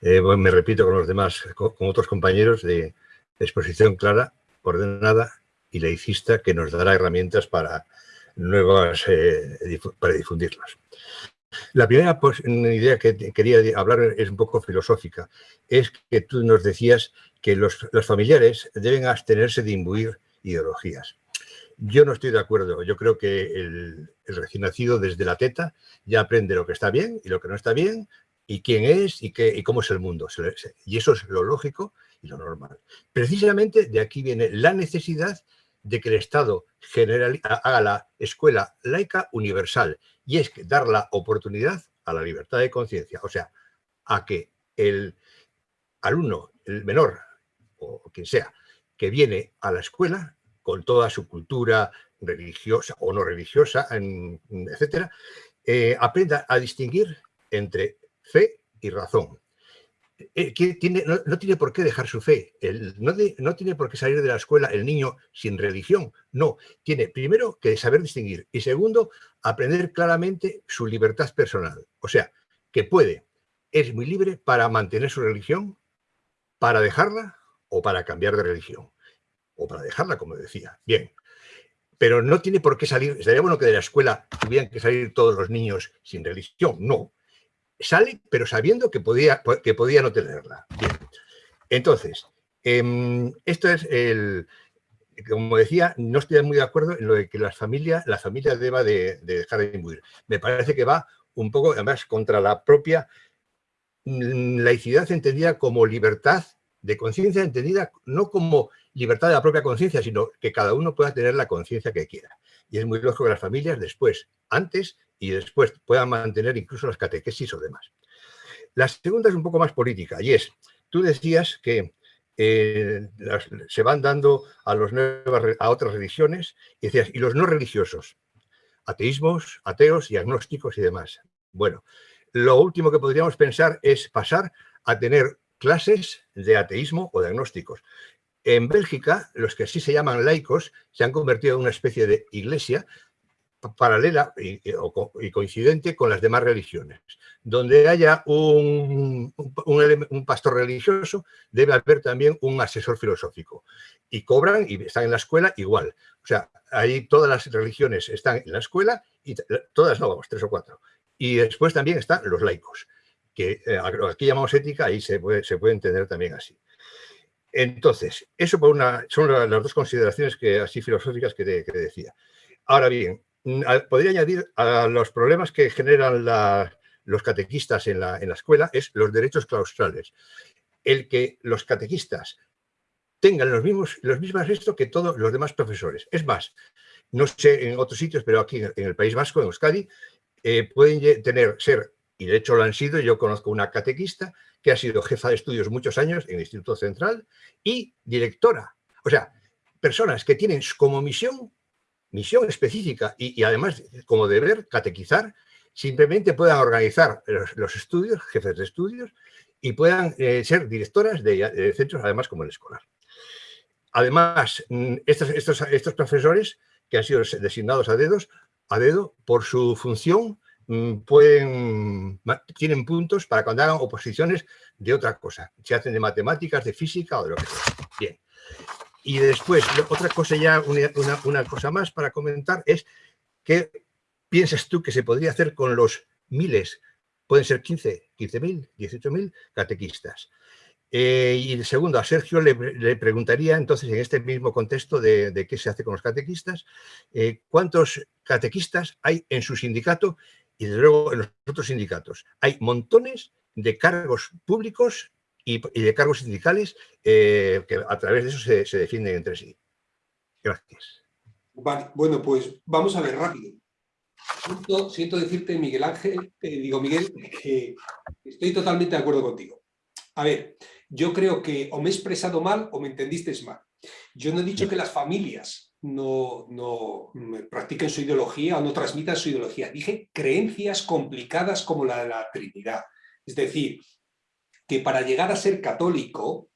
Eh, me repito con los demás, con, otros compañeros de exposición clara, ordenada y laicista que nos dará herramientas para nuevas, eh, para difundirlas. La primera pues, idea que quería hablar es un poco filosófica. Es que tú nos decías que los, los familiares deben abstenerse de imbuir ideologías. Yo no estoy de acuerdo. Yo creo que el, recién nacido desde la teta ya aprende lo que está bien y lo que no está bien, y quién es y, qué, y cómo es el mundo. Y eso es lo lógico y lo normal. Precisamente de aquí viene la necesidad de que el Estado general, haga la escuela laica universal, y es que dar la oportunidad a la libertad de conciencia, o sea, a que el alumno, el menor, o quien sea, que viene a la escuela, con toda su cultura religiosa o no religiosa, etcétera, eh, aprenda a distinguir entre fe y razón. Eh, no, tiene por qué dejar su fe, no, tiene por qué salir de la escuela el niño sin religión, no, tiene primero que saber distinguir y segundo, aprender claramente su libertad personal, o sea, que puede, es muy libre para mantener su religión, para dejarla o para cambiar de religión o para dejarla, como decía. Bien, pero no tiene por qué salir, estaría bueno que de la escuela tuvieran que salir todos los niños sin religión, no. Sale, pero sabiendo que podía, que podía no tenerla. Entonces, em, esto es el, como decía, no estoy muy de acuerdo en lo de que la familia, la familia deba de, de dejar de imbuir. Me parece que va un poco, además, contra la propia mm, laicidad entendida como libertad de conciencia entendida no como libertad de la propia conciencia, sino que cada uno pueda tener la conciencia que quiera. Y es muy lógico que las familias después, antes y después, puedan mantener incluso las catequesis o demás. La segunda es un poco más política y es, tú decías que eh, se van dando a, los a otras religiones y decías, y los no religiosos, ateísmos, ateos y agnósticos y demás. Bueno, lo último que podríamos pensar es pasar a tener clases de ateísmo o de agnósticos. En Bélgica, los que así se llaman laicos se han convertido en una especie de iglesia paralela y, coincidente con las demás religiones. Donde haya un, pastor religioso, debe haber también un asesor filosófico. Y cobran y están en la escuela igual. O sea, ahí todas las religiones están en la escuela, y todas no, vamos, tres o cuatro. Y después también están los laicos que eh, aquí llamamos ética, ahí se puede, se puede entender también así. Entonces, eso por una, son las dos consideraciones que, así filosóficas que, decía. Ahora bien, mm, podría añadir a los problemas que generan los catequistas en la, en la escuela es los derechos claustrales. El que los catequistas tengan los mismos los mismos restos que todos los demás profesores. Es más, no sé en otros sitios, pero aquí en el País Vasco, en Euskadi, eh, pueden tener, ser, y de hecho lo han sido, yo conozco una catequista que ha sido jefa de estudios muchos años en el Instituto Central y directora. O sea, personas que tienen como misión, misión específica y, además como deber catequizar, simplemente puedan organizar los, estudios, jefes de estudios, y puedan eh, ser directoras de, centros, además como el escolar. Además, mm, estos, estos, estos profesores que han sido designados a, dedos, a dedo por su función pueden, tienen puntos para cuando hagan oposiciones de otra cosa, se hacen de matemáticas, de física o de lo que sea. Bien. Y después, otra cosa ya, una, cosa más para comentar es ¿qué piensas tú que se podría hacer con los miles, pueden ser 15, 15.000, 18.000 catequistas? Eh, y segundo, a Sergio le, preguntaría entonces en este mismo contexto de, qué se hace con los catequistas, eh, ¿cuántos catequistas hay en su sindicato y desde luego en los otros sindicatos? Hay montones de cargos públicos y, de cargos sindicales eh, que a través de eso se, defienden entre sí. Gracias. bueno, pues vamos a ver rápido. Siento, decirte, Miguel Ángel, digo Miguel, que estoy totalmente de acuerdo contigo. A ver, yo creo que o me he expresado mal o me entendiste mal. Yo no he dicho que las familias no, no practiquen su ideología o no transmitan su ideología. Dije creencias complicadas como la de la Trinidad. Es decir, que para llegar a ser católico,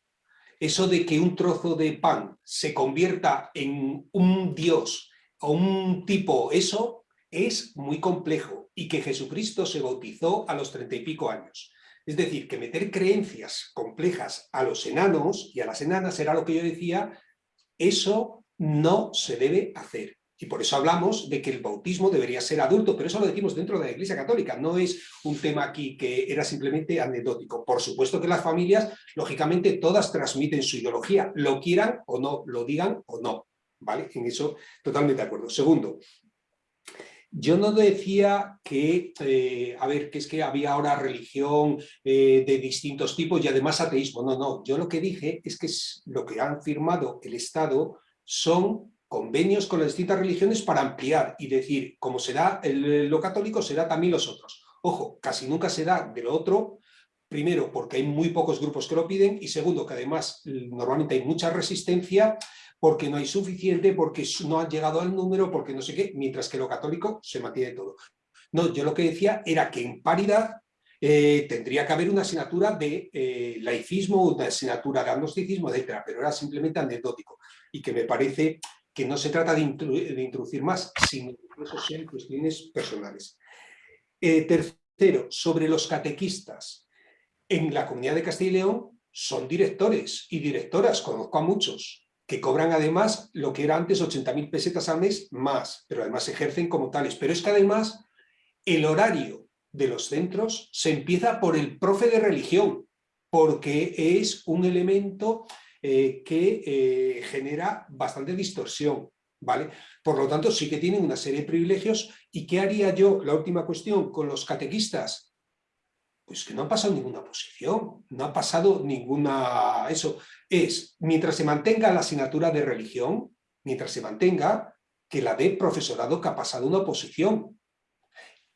eso de que un trozo de pan se convierta en un Dios o un tipo, eso es muy complejo y que Jesucristo se bautizó a los treinta y pico años. Es decir, que meter creencias complejas a los enanos y a las enanas era lo que yo decía, eso no se debe hacer. Y por eso hablamos de que el bautismo debería ser adulto, pero eso lo decimos dentro de la Iglesia Católica, no es un tema aquí que era simplemente anecdótico. Por supuesto que las familias, lógicamente, todas transmiten su ideología, lo quieran o no, lo digan o no. ¿Vale? En eso totalmente de acuerdo. Segundo, yo no decía que, eh, a ver, que es que había ahora religión eh, de distintos tipos y además ateísmo. No, no, yo lo que dije es que lo que han firmado el Estado son convenios con las distintas religiones para ampliar y decir, como será lo católico, será también los otros. Ojo, casi nunca se da de lo otro, primero porque hay muy pocos grupos que lo piden y segundo que además normalmente hay mucha resistencia porque no hay suficiente, porque no han llegado al número, porque no sé qué, mientras que lo católico se mantiene todo. No, yo lo que decía era que en paridad eh, tendría que haber una asignatura de eh, laicismo, una asignatura de agnosticismo, etcétera, pero era simplemente anecdótico y que me parece que no se trata de, introducir más, sino que eso sean cuestiones personales. Eh, tercero, sobre los catequistas. En la comunidad de Castilla y León son directores y directoras, conozco a muchos, que cobran además lo que era antes 80.000 pesetas al mes más, pero además ejercen como tales. Pero es que además el horario de los centros se empieza por el profe de religión, porque es un elemento eh, que eh, genera bastante distorsión. ¿vale? Por lo tanto, sí que tienen una serie de privilegios. ¿Y qué haría yo, la última cuestión, con los catequistas? Pues que no ha pasado ninguna posición, no ha pasado ninguna... Eso es, mientras se mantenga la asignatura de religión, mientras se mantenga, que la dé profesorado que ha pasado una oposición.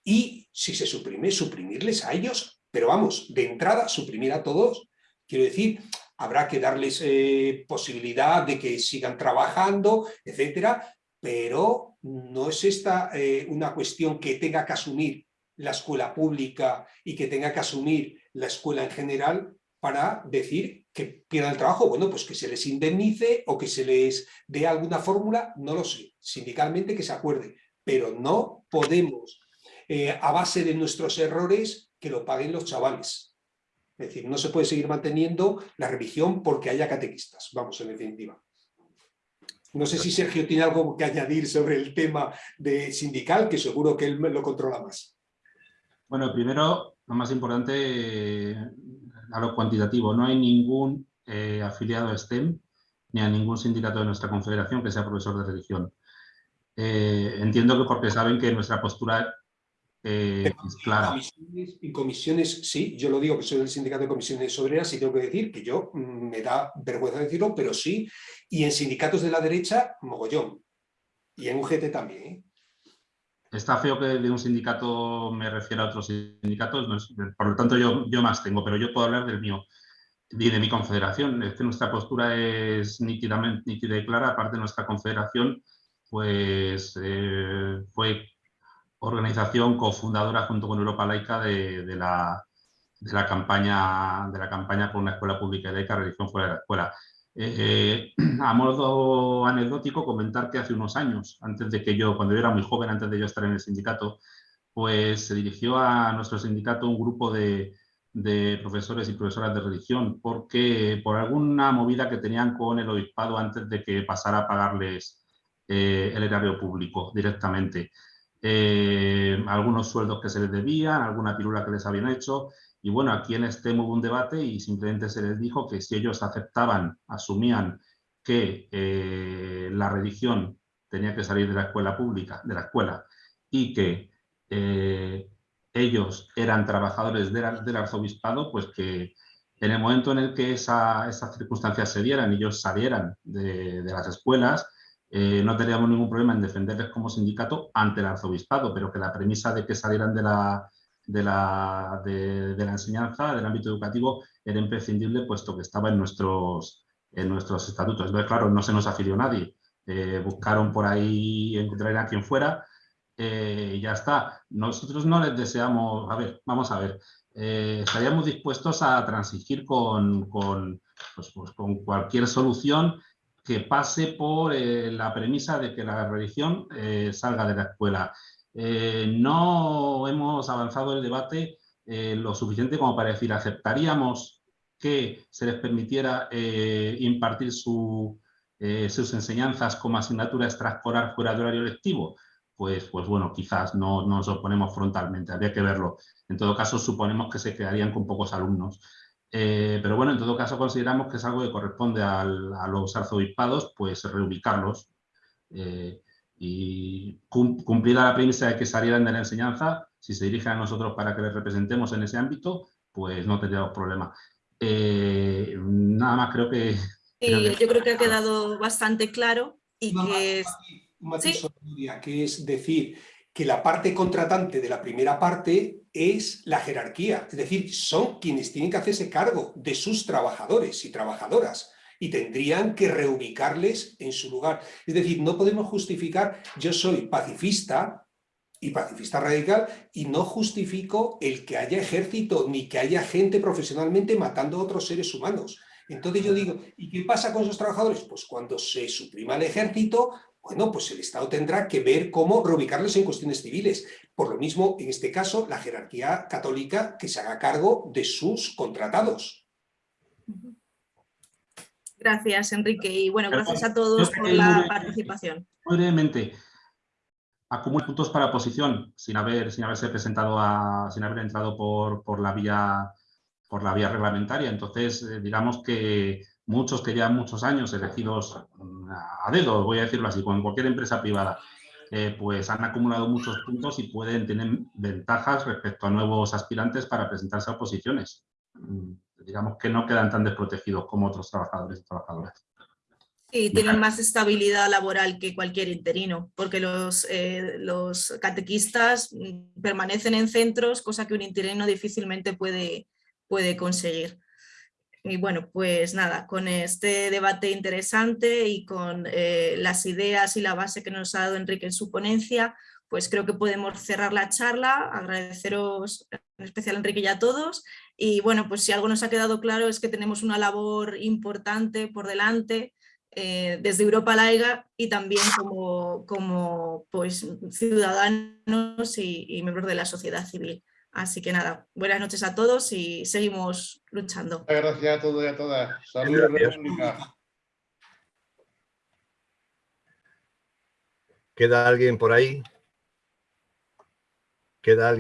Y si se suprime, suprimirles a ellos, pero vamos, de entrada, suprimir a todos. Quiero decir, habrá que darles eh, posibilidad de que sigan trabajando, etcétera, pero no es esta eh, una cuestión que tenga que asumir la escuela pública y que tenga que asumir la escuela en general para decir que pierdan el trabajo. Bueno, pues que se les indemnice o que se les dé alguna fórmula, no lo sé, sindicalmente que se acuerde, pero no podemos, eh, a base de nuestros errores, que lo paguen los chavales. Es decir, no se puede seguir manteniendo la religión porque haya catequistas, vamos, en definitiva. No sé si Sergio tiene algo que añadir sobre el tema de sindical, que seguro que él lo controla más. Bueno, primero, lo más importante, a lo cuantitativo, no hay ningún eh, afiliado a STEM ni a ningún sindicato de nuestra confederación que sea profesor de religión. Eh, entiendo que porque saben que nuestra postura eh, es clara. Comisiones, en comisiones, sí, yo lo digo que soy del sindicato de comisiones obreras y tengo que decir que yo mm, me da vergüenza decirlo, pero sí, y en sindicatos de la derecha, mogollón. Y en UGT también. ¿eh? Está feo que de un sindicato me refiera a otros sindicatos, no es- por lo tanto yo, yo más tengo, pero yo puedo hablar del mío y de mi confederación. Es que nuestra postura es nítidamente nítida y clara, aparte de nuestra confederación, pues eh, fue organización cofundadora junto con Europa Laica de, la, campaña, de la campaña por una escuela pública y laica, religión fuera de la escuela. Eh, eh, a modo anecdótico, comentar que hace unos años, antes de que yo, cuando yo era muy joven, antes de yo estar en el sindicato, pues se dirigió a nuestro sindicato un grupo de, de profesores y profesoras de religión, porque por alguna movida que tenían con el obispado antes de que pasara a pagarles eh, el erario público directamente. Eh, algunos sueldos que se les debían, alguna pirula que les habían hecho, y bueno, aquí en este hubo un debate y simplemente se les dijo que si ellos aceptaban, asumían que eh, la religión tenía que salir de la escuela pública, de la escuela, y que eh, ellos eran trabajadores de la- del arzobispado, pues que en el momento en el que esa- esas circunstancias se dieran y ellos salieran de, de las escuelas, eh, no teníamos ningún problema en defenderles como sindicato ante el arzobispado, pero que la premisa de que salieran de la, de la, de, la enseñanza, del ámbito educativo, era imprescindible puesto que estaba en nuestros, en nuestros estatutos. Entonces, claro, no se nos afilió nadie. Eh, buscaron por ahí encontrar a quien fuera eh, y ya está. Nosotros no les deseamos, a ver, vamos a ver, estaríamos dispuestos a transigir con, con, pues, pues, con cualquier solución que pase por eh, la premisa de que la religión eh, salga de la escuela. Eh, no hemos avanzado el debate lo suficiente como para decir aceptaríamos que se les permitiera impartir su, sus enseñanzas como asignatura extraescolar fuera de horario lectivo. Pues, pues bueno, quizás no, no nos oponemos frontalmente, habría que verlo. En todo caso, suponemos que se quedarían con pocos alumnos. Eh, pero bueno, en todo caso consideramos que es algo que corresponde al- a los arzobispados, pues reubicarlos eh, y cum- cumplida la premisa de que salieran de la enseñanza, si se dirigen a nosotros para que les representemos en ese ámbito, pues no tendríamos problema. Eh, nada más creo que... creo Y que- yo creo que ha quedado bastante claro y Una que es- un matiz Sí. que es decir que la parte contratante de la primera parte es la jerarquía, es decir, son quienes tienen que hacerse cargo de sus trabajadores y trabajadoras y tendrían que reubicarles en su lugar. Es decir, no podemos justificar, yo soy pacifista y pacifista radical y no justifico el que haya ejército ni que haya gente profesionalmente matando a otros seres humanos. Entonces yo digo, ¿y qué pasa con esos trabajadores? Pues cuando se suprima el ejército, bueno, pues el Estado tendrá que ver cómo reubicarlos en cuestiones civiles. Por lo mismo, en este caso, la jerarquía católica que se haga cargo de sus contratados. Gracias, Enrique. Y bueno, gracias a todos por la participación. Muy brevemente, acumula puntos para oposición sin, haber, sin haberse presentado, a, sin haber entrado por, por, la vía, por la vía reglamentaria. Entonces, eh, digamos que muchos que llevan muchos años elegidos mm, a dedo, voy a decirlo así, con cualquier empresa privada, eh, pues han acumulado muchos puntos y pueden tener ventajas respecto a nuevos aspirantes para presentarse a oposiciones. Mm, Digamos que no quedan tan desprotegidos como otros trabajadores y trabajadoras. Y tienen más estabilidad laboral que cualquier interino, porque los, eh, los catequistas mm, permanecen en centros, cosa que un interino difícilmente puede, puede conseguir. Y bueno, pues nada, con este debate interesante y con eh, las ideas y la base que nos ha dado Enrique en su ponencia, pues creo que podemos cerrar la charla, agradeceros en especial a Enrique y a todos. Y bueno, pues si algo nos ha quedado claro es que tenemos una labor importante por delante, eh, desde Europa Laiga y también como, como pues, ciudadanos y, y miembros de la sociedad civil. Así que nada, buenas noches a todos y seguimos luchando. Muchas gracias a todos y a todas. Saludos. República. ¿Queda alguien por ahí? ¿Queda alguien?